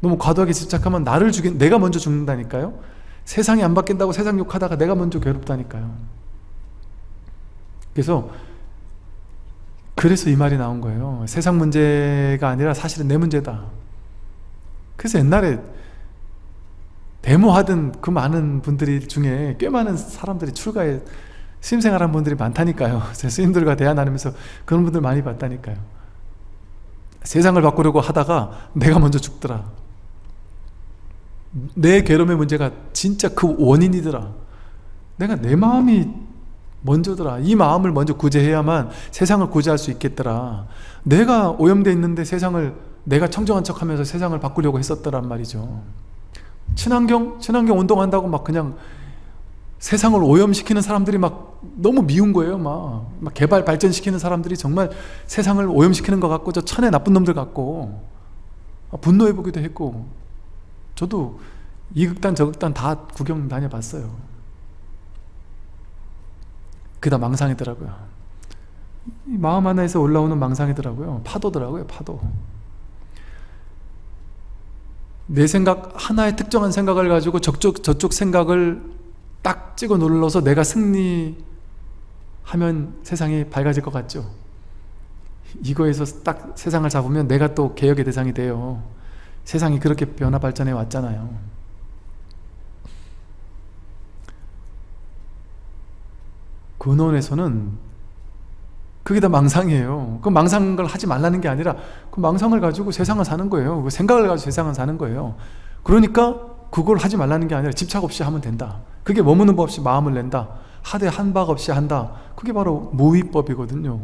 너무 과도하게 집착하면 나를 죽인 내가 먼저 죽는다니까요? 세상이 안 바뀐다고 세상 욕하다가 내가 먼저 괴롭다니까요. 그래서 그래서 이 말이 나온 거예요. 세상 문제가 아니라 사실은 내 문제다. 그래서 옛날에 데모하던 그 많은 분들이 중에 꽤 많은 사람들이 출가에 스님생활 한 분들이 많다니까요. 제 스님들과 대화 나누면서 그런 분들 많이 봤다니까요. 세상을 바꾸려고 하다가 내가 먼저 죽더라. 내 괴로움의 문제가 진짜 그 원인이더라. 내가 내 마음이 먼저더라. 이 마음을 먼저 구제해야만 세상을 구제할 수 있겠더라. 내가 오염되어 있는데 세상을 내가 청정한 척 하면서 세상을 바꾸려고 했었더란 말이죠 친환경? 친환경 운동한다고 막 그냥 세상을 오염시키는 사람들이 막 너무 미운 거예요 막, 막 개발 발전시키는 사람들이 정말 세상을 오염시키는 것 같고 저 천의 나쁜 놈들 같고. 분노해 보기도 했고. 저도 이 극단 저 극단 다 구경 다녀봤어요. 그다 망상이더라고요. 마음 하나에서 올라오는 망상이더라고요. 파도더라고요 파도 내 생각 하나의 특정한 생각을 가지고 저쪽 저쪽 생각을 딱 찍어 눌러서 내가 승리하면 세상이 밝아질 것 같죠. 이거에서 딱 세상을 잡으면 내가 또 개혁의 대상이 돼요. 세상이 그렇게 변화 발전해 왔잖아요. 근원에서는 그게 다 망상이에요. 그 망상을 하지 말라는 게 아니라 그 망상을 가지고 세상을 사는 거예요. 그 생각을 가지고 세상을 사는 거예요. 그러니까 그걸 하지 말라는 게 아니라 집착 없이 하면 된다. 그게 머무는 법 없이 마음을 낸다. 하되 한박 없이 한다. 그게 바로 무위법이거든요.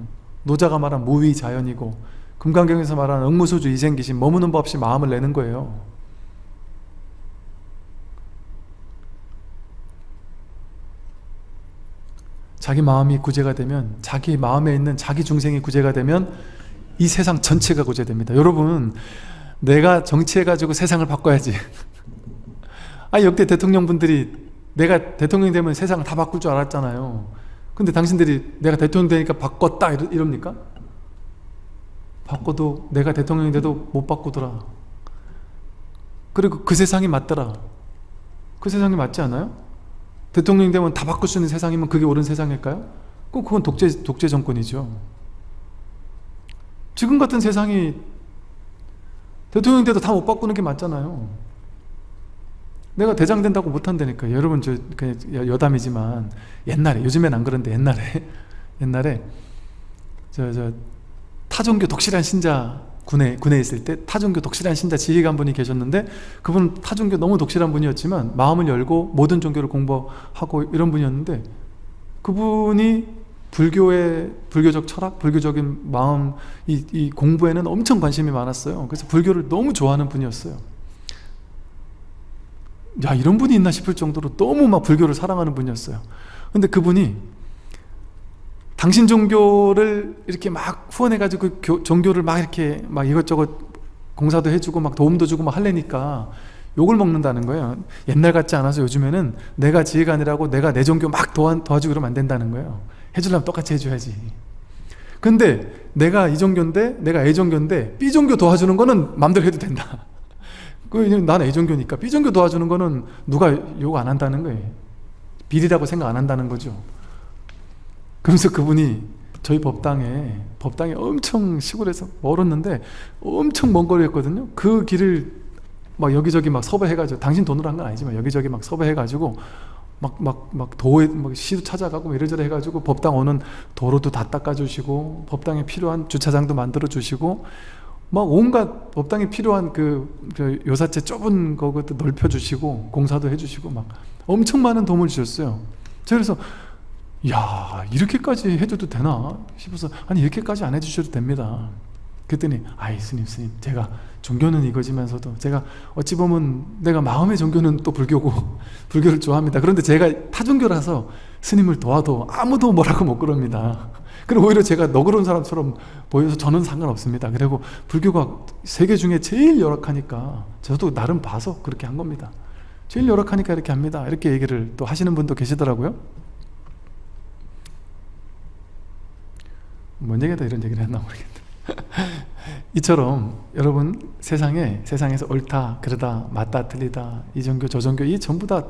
노자가 말한 무위자연이고 금강경에서 말하는 응무소주 이생기신 머무는 법 없이 마음을 내는 거예요 자기 마음이 구제가 되면 자기 마음에 있는 자기 중생이 구제가 되면 이 세상 전체가 구제됩니다. 여러분 내가 정치해가지고 세상을 바꿔야지. 아 역대 대통령분들이 내가 대통령이 되면 세상을 다 바꿀 줄 알았잖아요. 근데 당신들이 내가 대통령 되니까 바꿨다 이럽니까? 바꿔도 내가 대통령이 돼도 못 바꾸더라. 그리고 그 세상이 맞더라. 그 세상이 맞지 않아요? 대통령이 되면 다 바꿀 수 있는 세상이면 그게 옳은 세상일까요? 그럼 그건 독재, 독재 정권이죠. 지금 같은 세상이 대통령 돼도 다 못 바꾸는 게 맞잖아요. 내가 대장 된다고 못한다니까 여러분 저 그냥 여담이지만 옛날에 요즘엔 안 그런데 옛날에 옛날에 저 저 타종교 독실한 신자 군에 군에 있을 때 타종교 독실한 신자 지휘관 분이 계셨는데 그분은 타종교 너무 독실한 분이었지만 마음을 열고 모든 종교를 공부하고 이런 분이었는데 그분이 불교의 불교적 철학, 불교적인 마음 이, 이 공부에는 엄청 관심이 많았어요. 그래서 불교를 너무 좋아하는 분이었어요. 야 이런 분이 있나 싶을 정도로 너무 막 불교를 사랑하는 분이었어요. 근데 그분이 당신 종교를 이렇게 막 후원해가지고 종교를 막 이렇게 막 이것저것 공사도 해주고 막 도움도 주고 막 할래니까 욕을 먹는다는 거예요. 옛날 같지 않아서 요즘에는 내가 지혜가 아니라고 내가 내 종교 막 도와, 도와주고 그러면 안 된다는 거예요. 해주려면 똑같이 해줘야지. 근데 내가 이 종교인데 내가 A 종교인데 B 종교 도와주는 거는 마음대로 해도 된다. 그 나는 A 종교니까 B 종교 도와주는 거는 누가 욕 안 한다는 거예요. 비리라고 생각 안 한다는 거죠 그러면서 그분이 저희 법당에 법당에 엄청 시골에서 멀었는데 엄청 먼 거리였거든요. 그 길을 막 여기저기 막 섭외해가지고 당신 돈으로 한 건 아니지만 여기저기 막 섭외해가지고 막 막 막 도에 막 시도 찾아가고 이래저래 해가지고 법당 오는 도로도 다 닦아주시고 법당에 필요한 주차장도 만들어 주시고 막 온갖 법당에 필요한 그, 그 요사체 좁은 거것도 넓혀 주시고 공사도 해주시고 막 엄청 많은 도움을 주셨어요. 그래서 야 이렇게까지 해줘도 되나? 싶어서 아니 이렇게까지 안 해주셔도 됩니다. 그랬더니 아이 스님 스님 제가 종교는 이거지만서도 제가 어찌 보면 내가 마음의 종교는 또 불교고 불교를 좋아합니다. 그런데 제가 타종교라서 스님을 도와도 아무도 뭐라고 못 그럽니다. 그리고 오히려 제가 너그러운 사람처럼 보여서 저는 상관없습니다. 그리고 불교가 세계 중에 제일 열악하니까 저도 나름 봐서 그렇게 한 겁니다. 제일 열악하니까 이렇게 합니다. 이렇게 얘기를 또 하시는 분도 계시더라고요 뭔 얘기다 이런 얘기를 했나 모르겠네. 이처럼 여러분 세상에 세상에서 옳다 그러다 맞다 틀리다 이 종교 저 종교 이 전부 다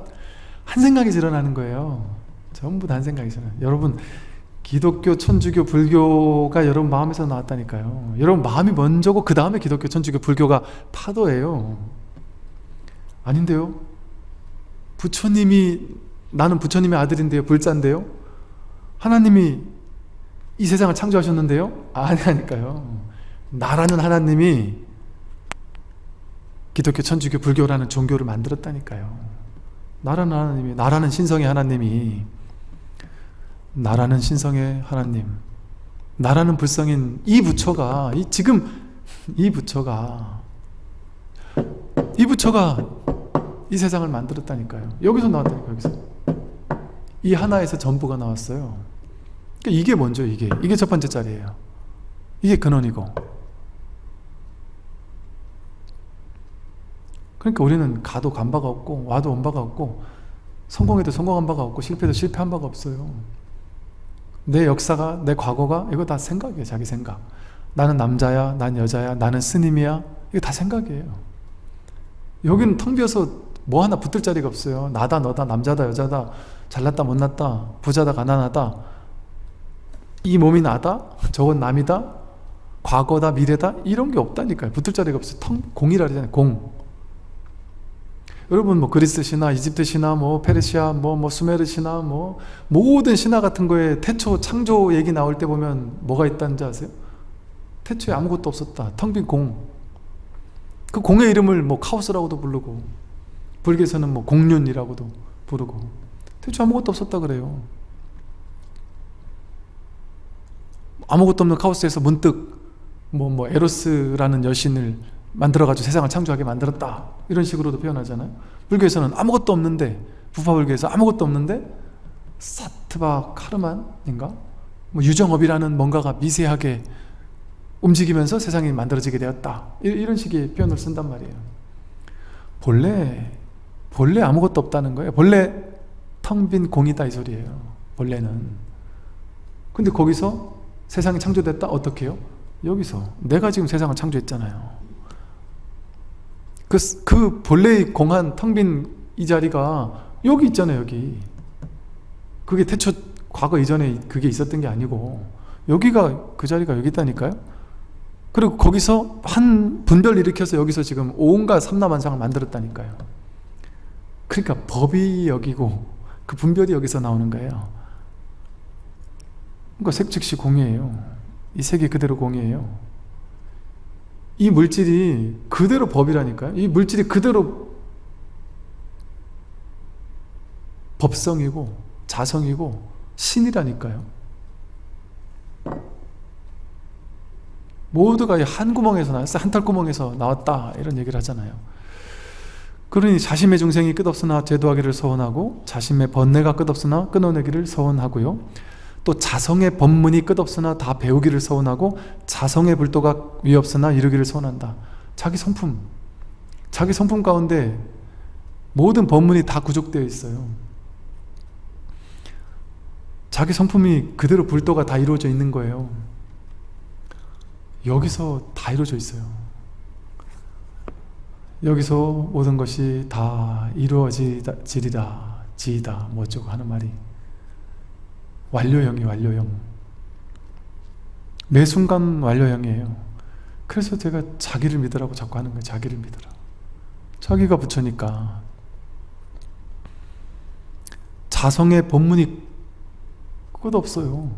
한 생각이 일어나는 거예요. 전부 다 한 생각이 일어나요. 여러분 기독교, 천주교, 불교가 여러분 마음에서 나왔다니까요. 여러분 마음이 먼저고 그 다음에 기독교, 천주교, 불교가 파도예요. 아닌데요? 부처님이 나는 부처님의 아들인데요. 불자인데요. 하나님이 이 세상을 창조하셨는데요? 아니라니까요. 나라는 하나님이 기독교, 천주교, 불교라는 종교를 만들었다니까요. 나라는 하나님이, 나라는 신성의 하나님이 나라는 신성의 하나님 나라는 불성인 이 부처가 이 지금 이 부처가 이 부처가 이 세상을 만들었다니까요. 여기서 나왔다니까요. 여기서 이 하나에서 전부가 나왔어요. 그러니까 이게 먼저 이게 이게 첫 번째 자리예요. 이게 근원이고. 그러니까 우리는 가도 간 바가 없고 와도 온 바가 없고 성공해도 성공한 바가 없고 실패해도 실패한 바가 없어요. 내 역사가 내 과거가 이거 다 생각이에요 자기 생각. 나는 남자야 난 여자야 나는 스님이야. 이거 다 생각이에요. 여기는 텅 비어서 뭐 하나 붙을 자리가 없어요. 나다 너다 남자다 여자다 잘났다 못났다 부자다 가난하다 이 몸이 나다? 저건 남이다? 과거다? 미래다? 이런 게 없다니까요 붙을 자리가 없어요 텅, 공이라 그러잖아요 공 여러분 뭐 그리스 신화, 이집트 신화, 뭐 페르시아, 뭐, 뭐 수메르 신화, 뭐 모든 신화 같은 거에 태초 창조 얘기 나올 때 보면 뭐가 있다는지 아세요? 태초에 아무것도 없었다 텅 빈 공 그 공의 이름을 뭐 카오스라고도 부르고 불교에서는 뭐 공륜이라고도 부르고 태초에 아무것도 없었다 그래요 아무것도 없는 카오스에서 문득 뭐, 뭐 에로스라는 여신을 만들어가지고 세상을 창조하게 만들었다. 이런 식으로도 표현하잖아요. 불교에서는 아무것도 없는데 부파불교에서 아무것도 없는데 사트바 카르만인가? 뭐 유정업이라는 뭔가가 미세하게 움직이면서 세상이 만들어지게 되었다. 이런 식의 표현을 쓴단 말이에요. 본래 본래 아무것도 없다는 거예요. 본래 텅 빈 공이다 이 소리예요. 본래는. 근데 거기서 세상이 창조됐다? 어떻게 해요? 여기서. 내가 지금 세상을 창조했잖아요. 그, 그 본래의 공한 텅 빈 이 자리가 여기 있잖아요 여기. 그게 태초 과거 이전에 그게 있었던 게 아니고 여기가 그 자리가 여기 있다니까요? 그리고 거기서 한 분별 일으켜서 여기서 지금 온갖 삼라만상을 만들었다니까요. 그러니까 법이 여기고 그 분별이 여기서 나오는 거예요 그러니까 색 즉시 공이에요. 이 색이 그대로 공이에요. 이 물질이 그대로 법이라니까요. 이 물질이 그대로 법성이고 자성이고 신이라니까요. 모두가 한 구멍에서 나왔어. 한 털구멍에서 나왔다. 이런 얘기를 하잖아요. 그러니 자신의 중생이 끝없으나 제도하기를 서원하고 자신의 번뇌가 끝없으나 끊어내기를 서원하고요 또 자성의 법문이 끝없으나 다 배우기를 서원하고 자성의 불도가 위없으나 이루기를 서원한다. 자기 성품. 자기 성품 가운데 모든 법문이 다 구족되어 있어요. 자기 성품이 그대로 불도가 다 이루어져 있는 거예요. 여기서 다 이루어져 있어요. 여기서 모든 것이 다 이루어지리라 지이다 뭐 어쩌고 하는 말이 완료형이 완료형. 매 순간 완료형이에요. 그래서 제가 자기를 믿으라고 자꾸 하는 거예요. 자기를 믿으라. 자기가 부처니까. 자성의 본문이 끝없어요.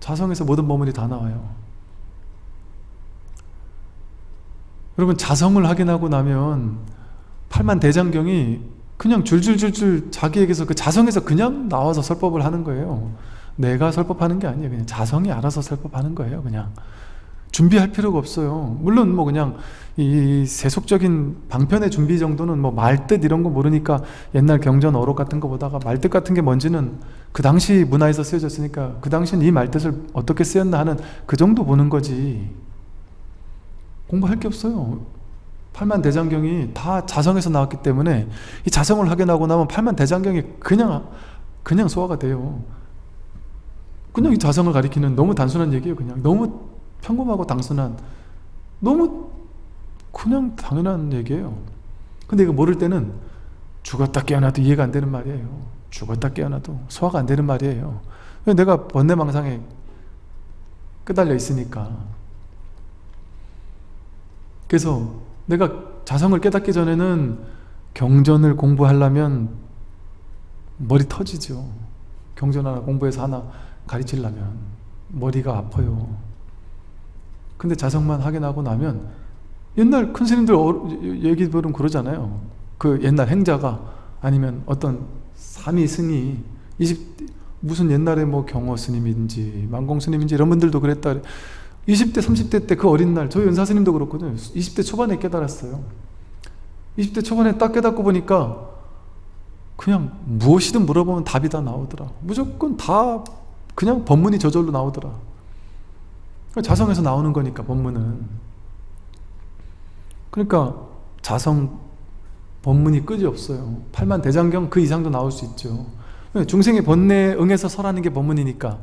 자성에서 모든 법문이 다 나와요. 여러분 자성을 확인하고 나면 팔만 대장경이 그냥 줄줄줄줄 자기에게서 그 자성에서 그냥 나와서 설법을 하는 거예요. 내가 설법하는 게 아니에요. 그냥 자성이 알아서 설법하는 거예요 그냥. 준비할 필요가 없어요. 물론 뭐 그냥 이 세속적인 방편의 준비 정도는 뭐 말뜻 이런 거 모르니까 옛날 경전 어록 같은 거 보다가 말뜻 같은 게 뭔지는 그 당시 문화에서 쓰여졌으니까 그 당시는 이 말뜻을 어떻게 쓰였나 하는 그 정도 보는 거지. 공부할 게 없어요 팔만 대장경이 다 자성에서 나왔기 때문에 이 자성을 확인하고 나면 팔만 대장경이 그냥 그냥 소화가 돼요. 그냥 이 자성을 가리키는 너무 단순한 얘기예요 그냥. 너무 평범하고 단순한 너무 그냥 당연한 얘기예요. 근데 이거 모를 때는 죽었다 깨어나도 이해가 안 되는 말이에요. 죽었다 깨어나도 소화가 안 되는 말이에요. 내가 번뇌망상에 끄달려 있으니까. 그래서 내가 자성을 깨닫기 전에는 경전을 공부하려면 머리 터지죠. 경전 하나 공부해서 하나 가르치려면 머리가 아파요. 근데 자성만 확인하고 나면 옛날 큰 스님들 얘기 들으면 그러잖아요. 그 옛날 행자가 아니면 어떤 삼위 승이 20 무슨 옛날에 뭐 경호 스님인지 만공 스님인지 이런 분들도 그랬다 20대 30대 때 그 어린 날 저희 은사 스님도 그렇거든요. 20대 초반에 깨달았어요. 20대 초반에 딱 깨닫고 보니까 그냥 무엇이든 물어보면 답이 다 나오더라. 무조건 다 그냥 법문이 저절로 나오더라. 자성에서 나오는 거니까 법문은. 그러니까 자성 법문이 끝이 없어요. 팔만 대장경 그 이상도 나올 수 있죠. 중생의 번뇌에 응해서 설하는 게 법문이니까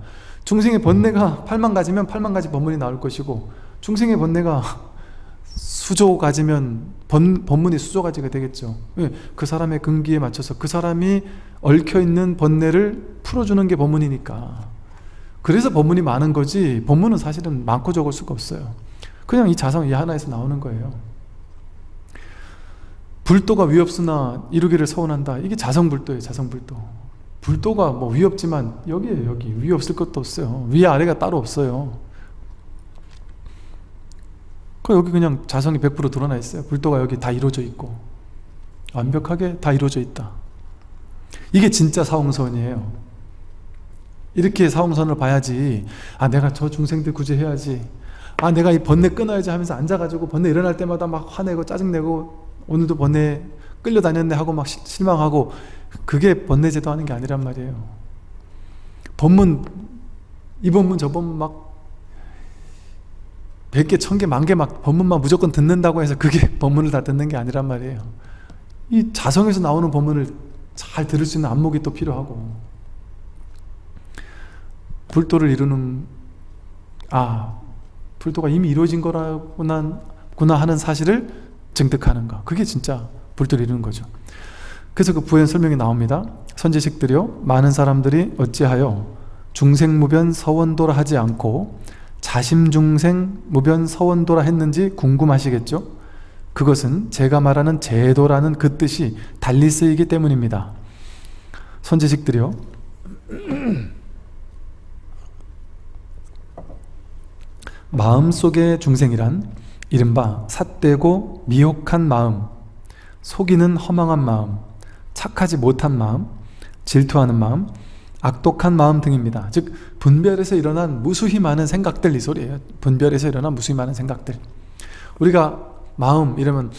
중생의 번뇌가 팔만 가지면 팔만 가지 법문이 나올 것이고 중생의 번뇌가 수조 가지면 번, 법문이 수조 가지가 되겠죠. 그 사람의 근기에 맞춰서 그 사람이 얽혀있는 번뇌를 풀어주는 게 법문이니까. 그래서 법문이 많은 거지 법문은 사실은 많고 적을 수가 없어요. 그냥 이 자성 이 하나에서 나오는 거예요. 불도가 위없으나 이루기를 서원한다. 이게 자성불도예요 자성불도 불도가 뭐 위없지만 여기에요 여기. 위 없을 것도 없어요. 위 아래가 따로 없어요. 그 여기 그냥 자성이 100% 드러나 있어요. 불도가 여기 다 이루어져 있고. 완벽하게 다 이루어져 있다. 이게 진짜 사홍선이에요. 이렇게 사홍선을 봐야지 아 내가 저 중생들 구제해야지. 아 내가 이 번뇌 끊어야지 하면서 앉아가지고 번뇌 일어날 때마다 막 화내고 짜증내고 오늘도 번뇌 끌려다녔네 하고 막 실망하고 그게 번뇌 제도 하는 게 아니란 말이에요. 법문 이 법문 저 법문 막 100개, 1000개, 만개 막 법문만 무조건 듣는다고 해서 그게 법문을 다 듣는 게 아니란 말이에요. 이 자성에서 나오는 법문을 잘 들을 수 있는 안목이 또 필요하고. 불도를 이루는 아 불도가 이미 이루어진 거라구나 하는 사실을 증득하는가 그게 진짜 불도를 이루는 거죠 그래서 그 부연 설명이 나옵니다 선지식들이요 많은 사람들이 어찌하여 중생무변 서원도라 하지 않고 자심중생 무변 서원도라 했는지 궁금하시겠죠? 그것은 제가 말하는 제도라는 그 뜻이 달리 쓰이기 때문입니다 선지식들이요 마음속의 중생이란 이른바 삿되고 미혹한 마음, 속이는 허망한 마음, 착하지 못한 마음, 질투하는 마음, 악독한 마음 등입니다. 즉 분별에서 일어난 무수히 많은 생각들 이 소리예요. 분별에서 일어난 무수히 많은 생각들. 우리가 마음 이러면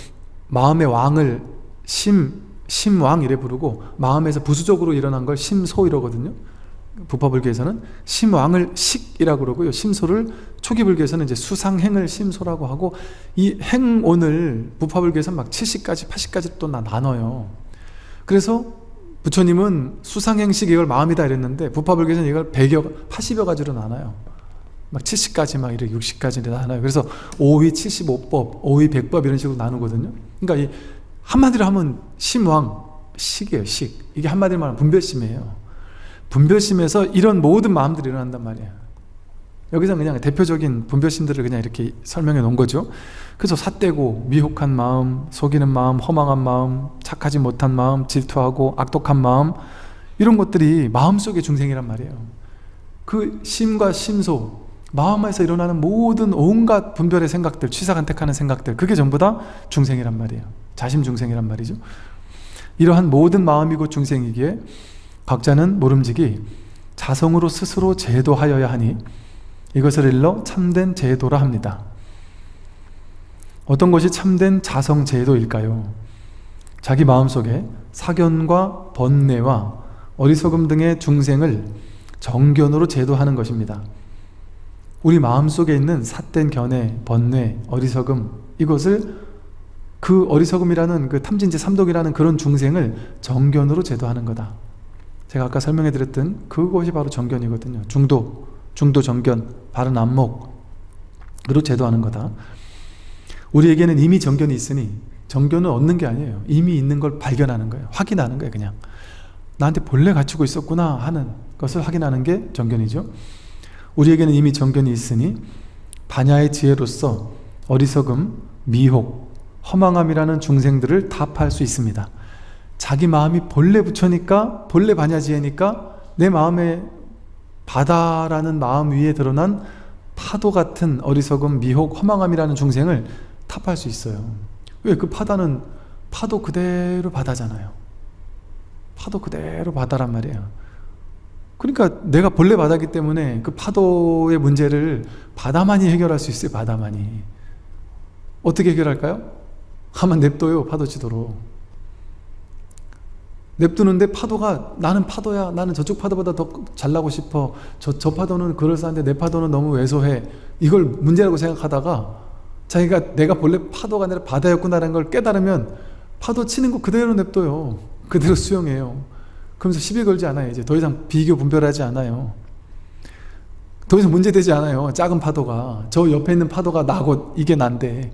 마음의 왕을 심, 심왕 이래 부르고 마음에서 부수적으로 일어난 걸 심소 이러거든요. 부파불교에서는 심왕을 식이라고 그러고요. 심소를 초기불교에서는 이제 수상행을 심소라고 하고 이 행온을 부파불교에서는 막 70까지 80까지 또 나눠요. 그래서 부처님은 수상행식 이걸 마음이다 이랬는데 부파불교에서는 이걸 100여 80여 가지로 나눠요. 막 70까지 막 이렇게 60까지 나눠요. 그래서 5위 75법 5위 100법 이런 식으로 나누거든요. 그러니까 이 한마디로 하면 심왕 식이에요 식. 이게 한마디로 말하면 분별심이에요. 분별심에서 이런 모든 마음들이 일어난단 말이에요 여기서 그냥 대표적인 분별심들을 그냥 이렇게 설명해 놓은 거죠. 그래서 삿대고 미혹한 마음, 속이는 마음, 허망한 마음, 착하지 못한 마음, 질투하고 악독한 마음 이런 것들이 마음속의 중생이란 말이에요. 그 심과 심소 마음에서 일어나는 모든 온갖 분별의 생각들 취사간택하는 생각들 그게 전부 다 중생이란 말이에요. 자심 중생이란 말이죠. 이러한 모든 마음이 고 중생이기에 각자는 모름지기 자성으로 스스로 제도하여야 하니 이것을 일러 참된 제도라 합니다. 어떤 것이 참된 자성 제도일까요? 자기 마음속에 사견과 번뇌와 어리석음 등의 중생을 정견으로 제도하는 것입니다. 우리 마음속에 있는 삿된 견해, 번뇌, 어리석음 이것을 그 어리석음이라는 그 탐진지 삼독이라는 그런 중생을 정견으로 제도하는 거다. 제가 아까 설명해 드렸던 그것이 바로 정견이거든요. 중도, 중도 정견, 바른 안목으로 제도하는 거다. 우리에게는 이미 정견이 있으니 정견은 얻는 게 아니에요. 이미 있는 걸 발견하는 거예요. 확인하는 거예요 그냥. 나한테 본래 갖추고 있었구나 하는 것을 확인하는 게 정견이죠. 우리에게는 이미 정견이 있으니 반야의 지혜로서 어리석음, 미혹, 허망함이라는 중생들을 답할 수 있습니다. 자기 마음이 본래 부처니까 본래 반야지혜니까 내 마음에 바다라는 마음 위에 드러난 파도 같은 어리석음, 미혹, 허망함이라는 중생을 탑할 수 있어요. 왜? 그 바다는 파도 그대로 바다잖아요. 파도 그대로 바다란 말이에요. 그러니까 내가 본래 바다기 때문에 그 파도의 문제를 바다만이 해결할 수 있어요 바다만이. 어떻게 해결할까요? 가만 냅둬요 파도 치도록 냅두는데 파도가 나는 파도야 나는 저쪽 파도보다 더 잘 나고 싶어. 저, 저 파도는 그럴싸한데 내 파도는 너무 왜소해. 이걸 문제라고 생각하다가 자기가 내가 본래 파도가 아니라 바다였구나라는 걸 깨달으면 파도 치는 거 그대로 냅둬요. 그대로 수용해요. 그러면서 시비 걸지 않아요 이제. 더 이상 비교 분별하지 않아요. 더 이상 문제되지 않아요 작은 파도가. 저 옆에 있는 파도가 나고 이게 난데.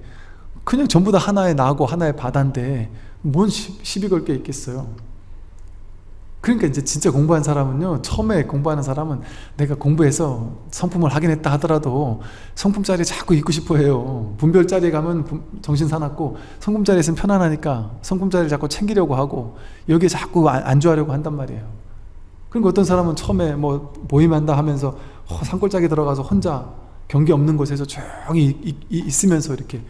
그냥 전부 다 하나의 나고 하나의 바다인데 뭔 시비 걸 게 있겠어요 그러니까 이제 진짜 공부한 사람은요 처음에 공부하는 사람은 내가 공부해서 성품을 하긴 했다 하더라도 성품자리에 자꾸 있고 싶어 해요. 분별자리에 가면 정신 사납고 성품자리에 있으면 편안하니까 성품자리를 자꾸 챙기려고 하고 여기에 자꾸 안주하려고 한단 말이에요. 그러니까 어떤 사람은 처음에 뭐 모임한다 하면서 어, 산골짜기 들어가서 혼자 경계 없는 곳에서 조용히 있으면서 이렇게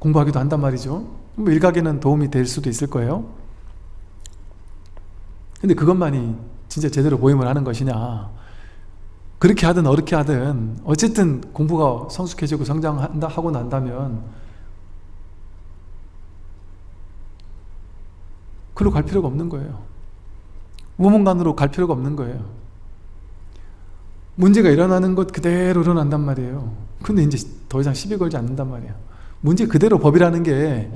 공부하기도 한단 말이죠. 뭐 일각에는 도움이 될 수도 있을 거예요 근데 그것만이 진짜 제대로 모임을 하는 것이냐? 그렇게 하든 어렵게 하든 어쨌든 공부가 성숙해지고 성장한다 하고 난다면 그로 갈 필요가 없는 거예요. 무문관으로 갈 필요가 없는 거예요. 문제가 일어나는 것 그대로 일어난단 말이에요. 근데 이제 더 이상 시비 걸지 않는단 말이에요 문제 그대로 법이라는 게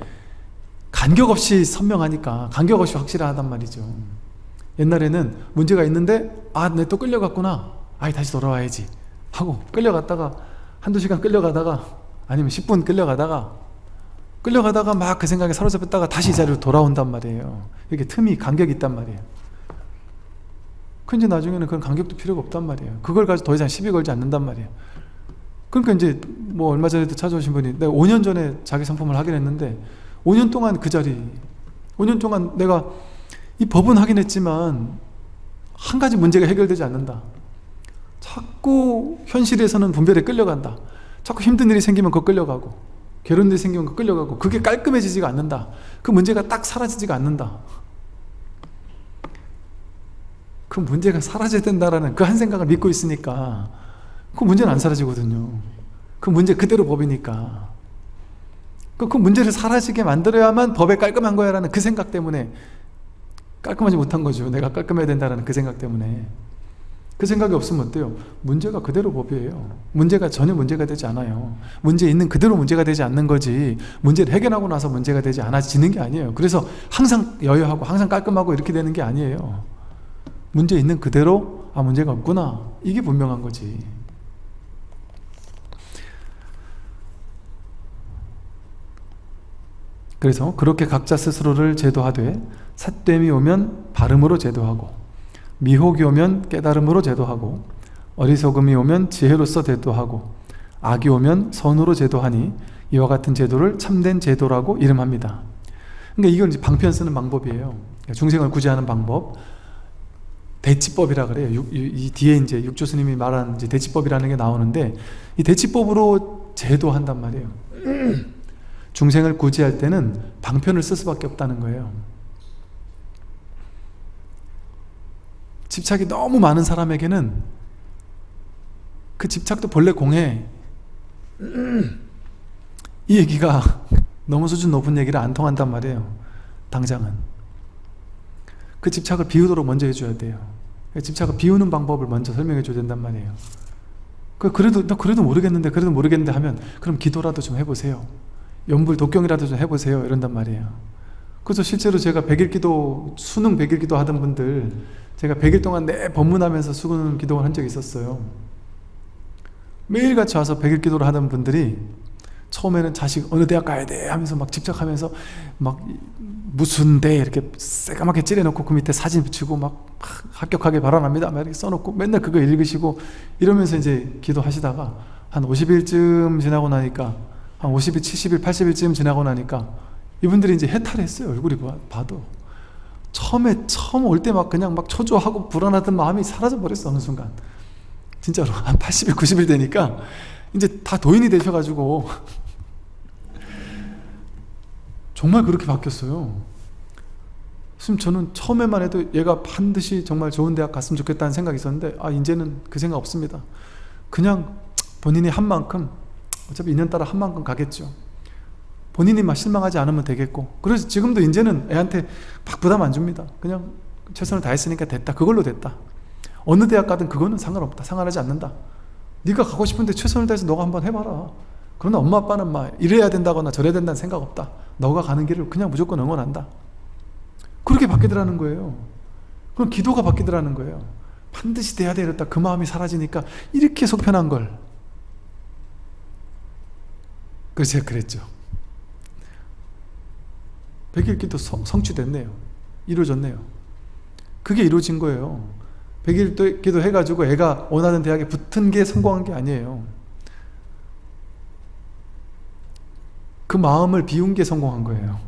간격 없이 선명하니까 간격 없이 확실하단 말이죠 옛날에는 문제가 있는데 아 내 또 끌려갔구나. 아이 다시 돌아와야지. 하고 끌려갔다가 한두 시간 끌려가다가 아니면 10분 끌려가다가 끌려가다가 막 그 생각에 사로잡혔다가 다시 이 자리로 돌아온단 말이에요. 이게 틈이 간격이 있단 말이에요. 근데 나중에는 그런 간격도 필요가 없단 말이에요. 그걸 가지고 더 이상 시비 걸지 않는단 말이에요. 그러니까 이제 뭐 얼마 전에도 찾아오신 분이 내가 5년 전에 자기 상품을 하긴 했는데 5년 동안 그 자리 5년 동안 내가 이 법은 하긴 했지만 한 가지 문제가 해결되지 않는다. 자꾸 현실에서는 분별에 끌려간다. 자꾸 힘든 일이 생기면 그거 끌려가고 괴로운 일이 생기면 그거 끌려가고 그게 깔끔해지지가 않는다. 그 문제가 딱 사라지지가 않는다. 그 문제가 사라져야 된다라는 그 한 생각을 믿고 있으니까 그 문제는 안 사라지거든요. 그 문제 그대로 법이니까. 그, 그 문제를 사라지게 만들어야만 법에 깔끔한 거야 라는 그 생각 때문에 깔끔하지 못한 거죠. 내가 깔끔해야 된다는 그 생각 때문에. 그 생각이 없으면 어때요? 문제가 그대로 법이에요. 문제가 전혀 문제가 되지 않아요. 문제 있는 그대로 문제가 되지 않는 거지 문제를 해결하고 나서 문제가 되지 않아지는 게 아니에요. 그래서 항상 여유하고 항상 깔끔하고 이렇게 되는 게 아니에요. 문제 있는 그대로 아 문제가 없구나. 이게 분명한 거지. 그래서 그렇게 각자 스스로를 제도하되 삿됨이 오면 발음으로 제도하고 미혹이 오면 깨달음으로 제도하고 어리석음이 오면 지혜로서 제도하고 악이 오면 선으로 제도하니 이와 같은 제도를 참된 제도라고 이름합니다. 그러니까 이건 이제 방편 쓰는 방법이에요. 중생을 구제하는 방법. 대치법이라 그래요. 이 뒤에 이제 육조 스님이 말한 이제 대치법이라는 게 나오는데 이 대치법으로 제도한단 말이에요. 중생을 구제할 때는 방편을 쓸 수밖에 없다는 거예요 집착이 너무 많은 사람에게는 그 집착도 본래 공해. 이 얘기가 너무 수준 높은 얘기를 안 통한단 말이에요 당장은. 그 집착을 비우도록 먼저 해줘야 돼요. 집착을 비우는 방법을 먼저 설명해 줘야 된단 말이에요. 그 그래도 나 그래도 모르겠는데 그래도 모르겠는데 하면 그럼 기도라도 좀 해보세요. 연불 독경이라도 좀 해보세요. 이런단 말이에요. 그래서 실제로 제가 백일기도 수능 백일기도 하던 분들 제가 100일 동안 내 법문하면서 수능 기도를 한 적이 있었어요. 매일같이 와서 100일 기도를 하던 분들이 처음에는 자식 어느 대학 가야 돼 하면서 막 집착하면서 막 무슨 대 이렇게 새까맣게 찌려놓고 그 밑에 사진 붙이고 막 합격하게 바라납니다. 막 이렇게 써놓고 맨날 그거 읽으시고 이러면서 이제 기도하시다가 한 50일쯤 지나고 나니까 한 50일, 70일, 80일쯤 지나고 나니까 이분들이 이제 해탈했어요 얼굴이 봐도 처음에 처음 올 때 막 그냥 막 초조하고 불안하던 마음이 사라져 버렸어 어느 순간. 진짜로. 한 80일 90일 되니까 이제 다 도인이 되셔가지고. 정말 그렇게 바뀌었어요. 지금 저는 처음에만 해도 얘가 반드시 정말 좋은 대학 갔으면 좋겠다는 생각이 있었는데 아 이제는 그 생각 없습니다. 그냥 본인이 한 만큼 어차피 인연 따라 한 만큼 가겠죠 본인이 막 실망하지 않으면 되겠고. 그래서 지금도 이제는 애한테 막 부담 안 줍니다. 그냥 최선을 다했으니까 됐다. 그걸로 됐다. 어느 대학 가든 그거는 상관없다. 상관하지 않는다. 네가 가고 싶은데 최선을 다해서 너가 한번 해봐라. 그러나 엄마 아빠는 막 이래야 된다거나 저래야 된다는 생각 없다. 너가 가는 길을 그냥 무조건 응원한다. 그렇게 바뀌더라는 거예요. 그럼 기도가 바뀌더라는 거예요. 반드시 돼야 되겠다. 그 마음이 사라지니까 이렇게 속편한 걸. 그래서 제가 그랬죠 백일기도 성취됐네요. 이루어졌네요. 그게 이루어진 거예요. 백일기도 해가지고 애가 원하는 대학에 붙은 게 성공한 게 아니에요. 그 마음을 비운 게 성공한 거예요.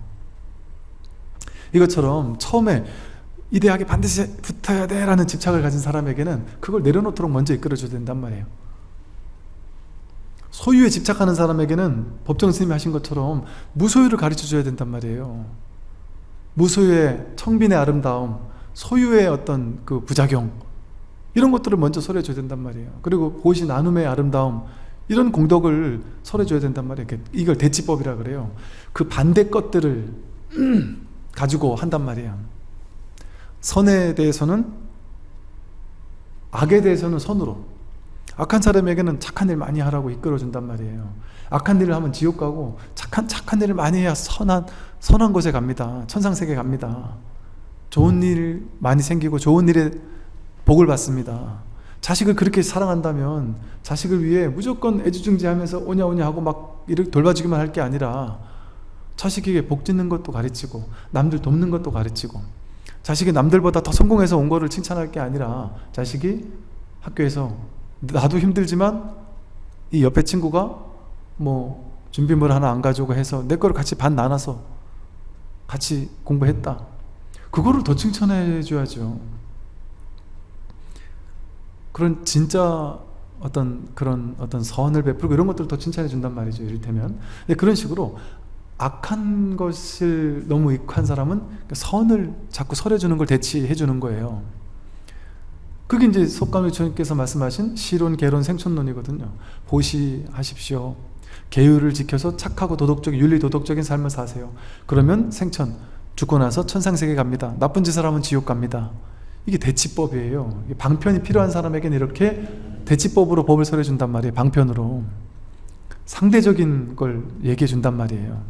이것처럼 처음에 이 대학에 반드시 붙어야 돼 라는 집착을 가진 사람에게는 그걸 내려놓도록 먼저 이끌어줘야 된단 말이에요 소유에 집착하는 사람에게는 법정 스님이 하신 것처럼 무소유를 가르쳐 줘야 된단 말이에요. 무소유의 청빈의 아름다움 소유의 어떤 그 부작용 이런 것들을 먼저 설해 줘야 된단 말이에요. 그리고 보시 나눔의 아름다움 이런 공덕을 설해 줘야 된단 말이에요. 이걸 대치법이라 그래요. 그 반대 것들을 가지고 한단 말이에요. 선에 대해서는 악에 대해서는 선으로 악한 사람에게는 착한 일 많이 하라고 이끌어준단 말이에요. 악한 일을 하면 지옥 가고 착한 착한 일을 많이 해야 선한 선한 곳에 갑니다. 천상 세계 갑니다. 좋은 일 많이 생기고 좋은 일에 복을 받습니다. 자식을 그렇게 사랑한다면 자식을 위해 무조건 애지중지하면서 오냐오냐 하고 막 이렇게 돌봐주기만 할 게 아니라 자식에게 복 짓는 것도 가르치고 남들 돕는 것도 가르치고 자식이 남들보다 더 성공해서 온 거를 칭찬할 게 아니라 자식이 학교에서 나도 힘들지만 이 옆에 친구가 뭐 준비물 하나 안 가지고 해서 내 거를 같이 반 나눠서 같이 공부했다. 그거를 더 칭찬해 줘야죠. 그런 진짜 어떤 그런 어떤 선을 베풀고 이런 것들을 더 칭찬해 준단 말이죠 이를테면. 그런 식으로 악한 것을 너무 익한 사람은 선을 자꾸 설해 주는 걸 대치해 주는 거예요 그게 이제 속감유초님께서 말씀하신 실론, 개론, 생촌론이거든요. 보시하십시오. 계율을 지켜서 착하고 도덕적, 윤리 도덕적인 삶을 사세요. 그러면 생천, 죽고 나서 천상세계 갑니다. 나쁜 짓을 하면 지옥 갑니다. 이게 대치법이에요 방편이 필요한 사람에게는 이렇게 대치법으로 법을 설해 준단 말이에요 방편으로 상대적인 걸 얘기해 준단 말이에요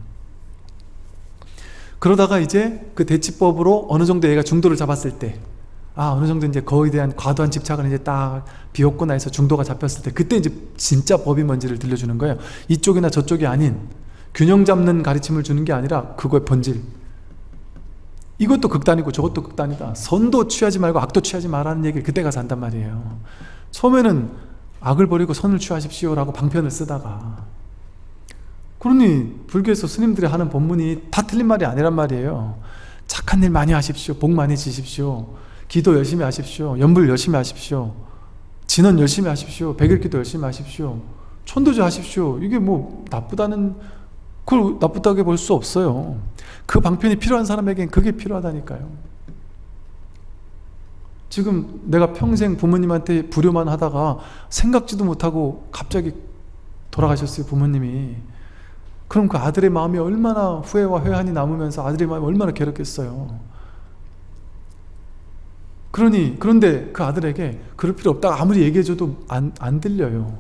그러다가 이제 그 대치법으로 어느 정도 얘가 중도를 잡았을 때 아, 어느 정도 이제 거에 대한 과도한 집착을 이제 딱 비웠구나 해서 중도가 잡혔을 때 그때 이제 진짜 법이 뭔지를 들려주는 거예요. 이쪽이나 저쪽이 아닌 균형 잡는 가르침을 주는 게 아니라 그거의 본질. 이것도 극단이고 저것도 극단이다. 선도 취하지 말고 악도 취하지 말라는 얘기를 그때 가서 한단 말이에요. 처음에는 악을 버리고 선을 취하십시오 라고 방편을 쓰다가 그러니 불교에서 스님들이 하는 법문이 다 틀린 말이 아니란 말이에요. 착한 일 많이 하십시오. 복 많이 지십시오. 기도 열심히 하십시오. 연불 열심히 하십시오. 진원 열심히 하십시오. 백일기도 열심히 하십시오. 천도제 하십시오. 이게 뭐 나쁘다는 그걸 나쁘다게 볼수 없어요. 그 방편이 필요한 사람에겐 그게 필요하다니까요. 지금 내가 평생 부모님한테 불효만 하다가 생각지도 못하고 갑자기 돌아가셨어요 부모님이 그럼 그 아들의 마음이 얼마나 후회와 회한이 남으면서 아들의 마음이 얼마나 괴롭겠어요 그러니 그런데 그 아들에게 그럴 필요 없다. 아무리 얘기해줘도 안, 안 들려요.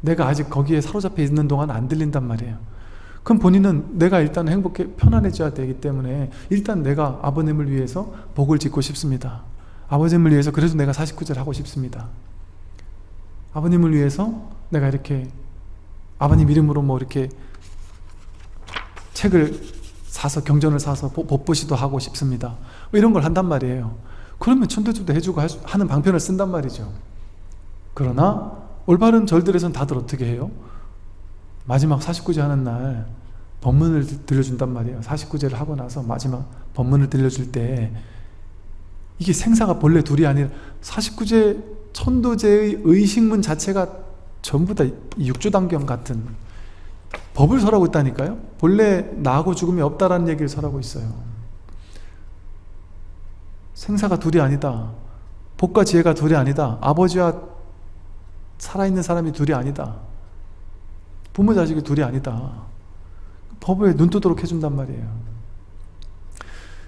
내가 아직 거기에 사로잡혀 있는 동안 안 들린단 말이에요. 그럼 본인은 내가 일단 행복해 편안해져야 되기 때문에 일단 내가 아버님을 위해서 복을 짓고 싶습니다. 아버님을 위해서 그래도 내가 49절 하고 싶습니다. 아버님을 위해서 내가 이렇게 아버님 이름으로 뭐 이렇게 책을 사서 경전을 사서 법보시도 하고 싶습니다. 뭐 이런 걸 한단 말이에요 그러면 천도주도 해주고 하는 방편을 쓴단 말이죠. 그러나 올바른 절들에선 다들 어떻게 해요? 마지막 49제 하는 날 법문을 들려준단 말이에요. 49제를 하고 나서 마지막 법문을 들려줄 때 이게 생사가 본래 둘이 아니라 49제 천도제의 의식문 자체가 전부 다 육조단경 같은 법을 설하고 있다니까요. 본래 나하고 죽음이 없다라는 얘기를 설하고 있어요 생사가 둘이 아니다. 복과 지혜가 둘이 아니다. 아버지와 살아있는 사람이 둘이 아니다. 부모 자식이 둘이 아니다. 법에 눈 뜨도록 해준단 말이에요.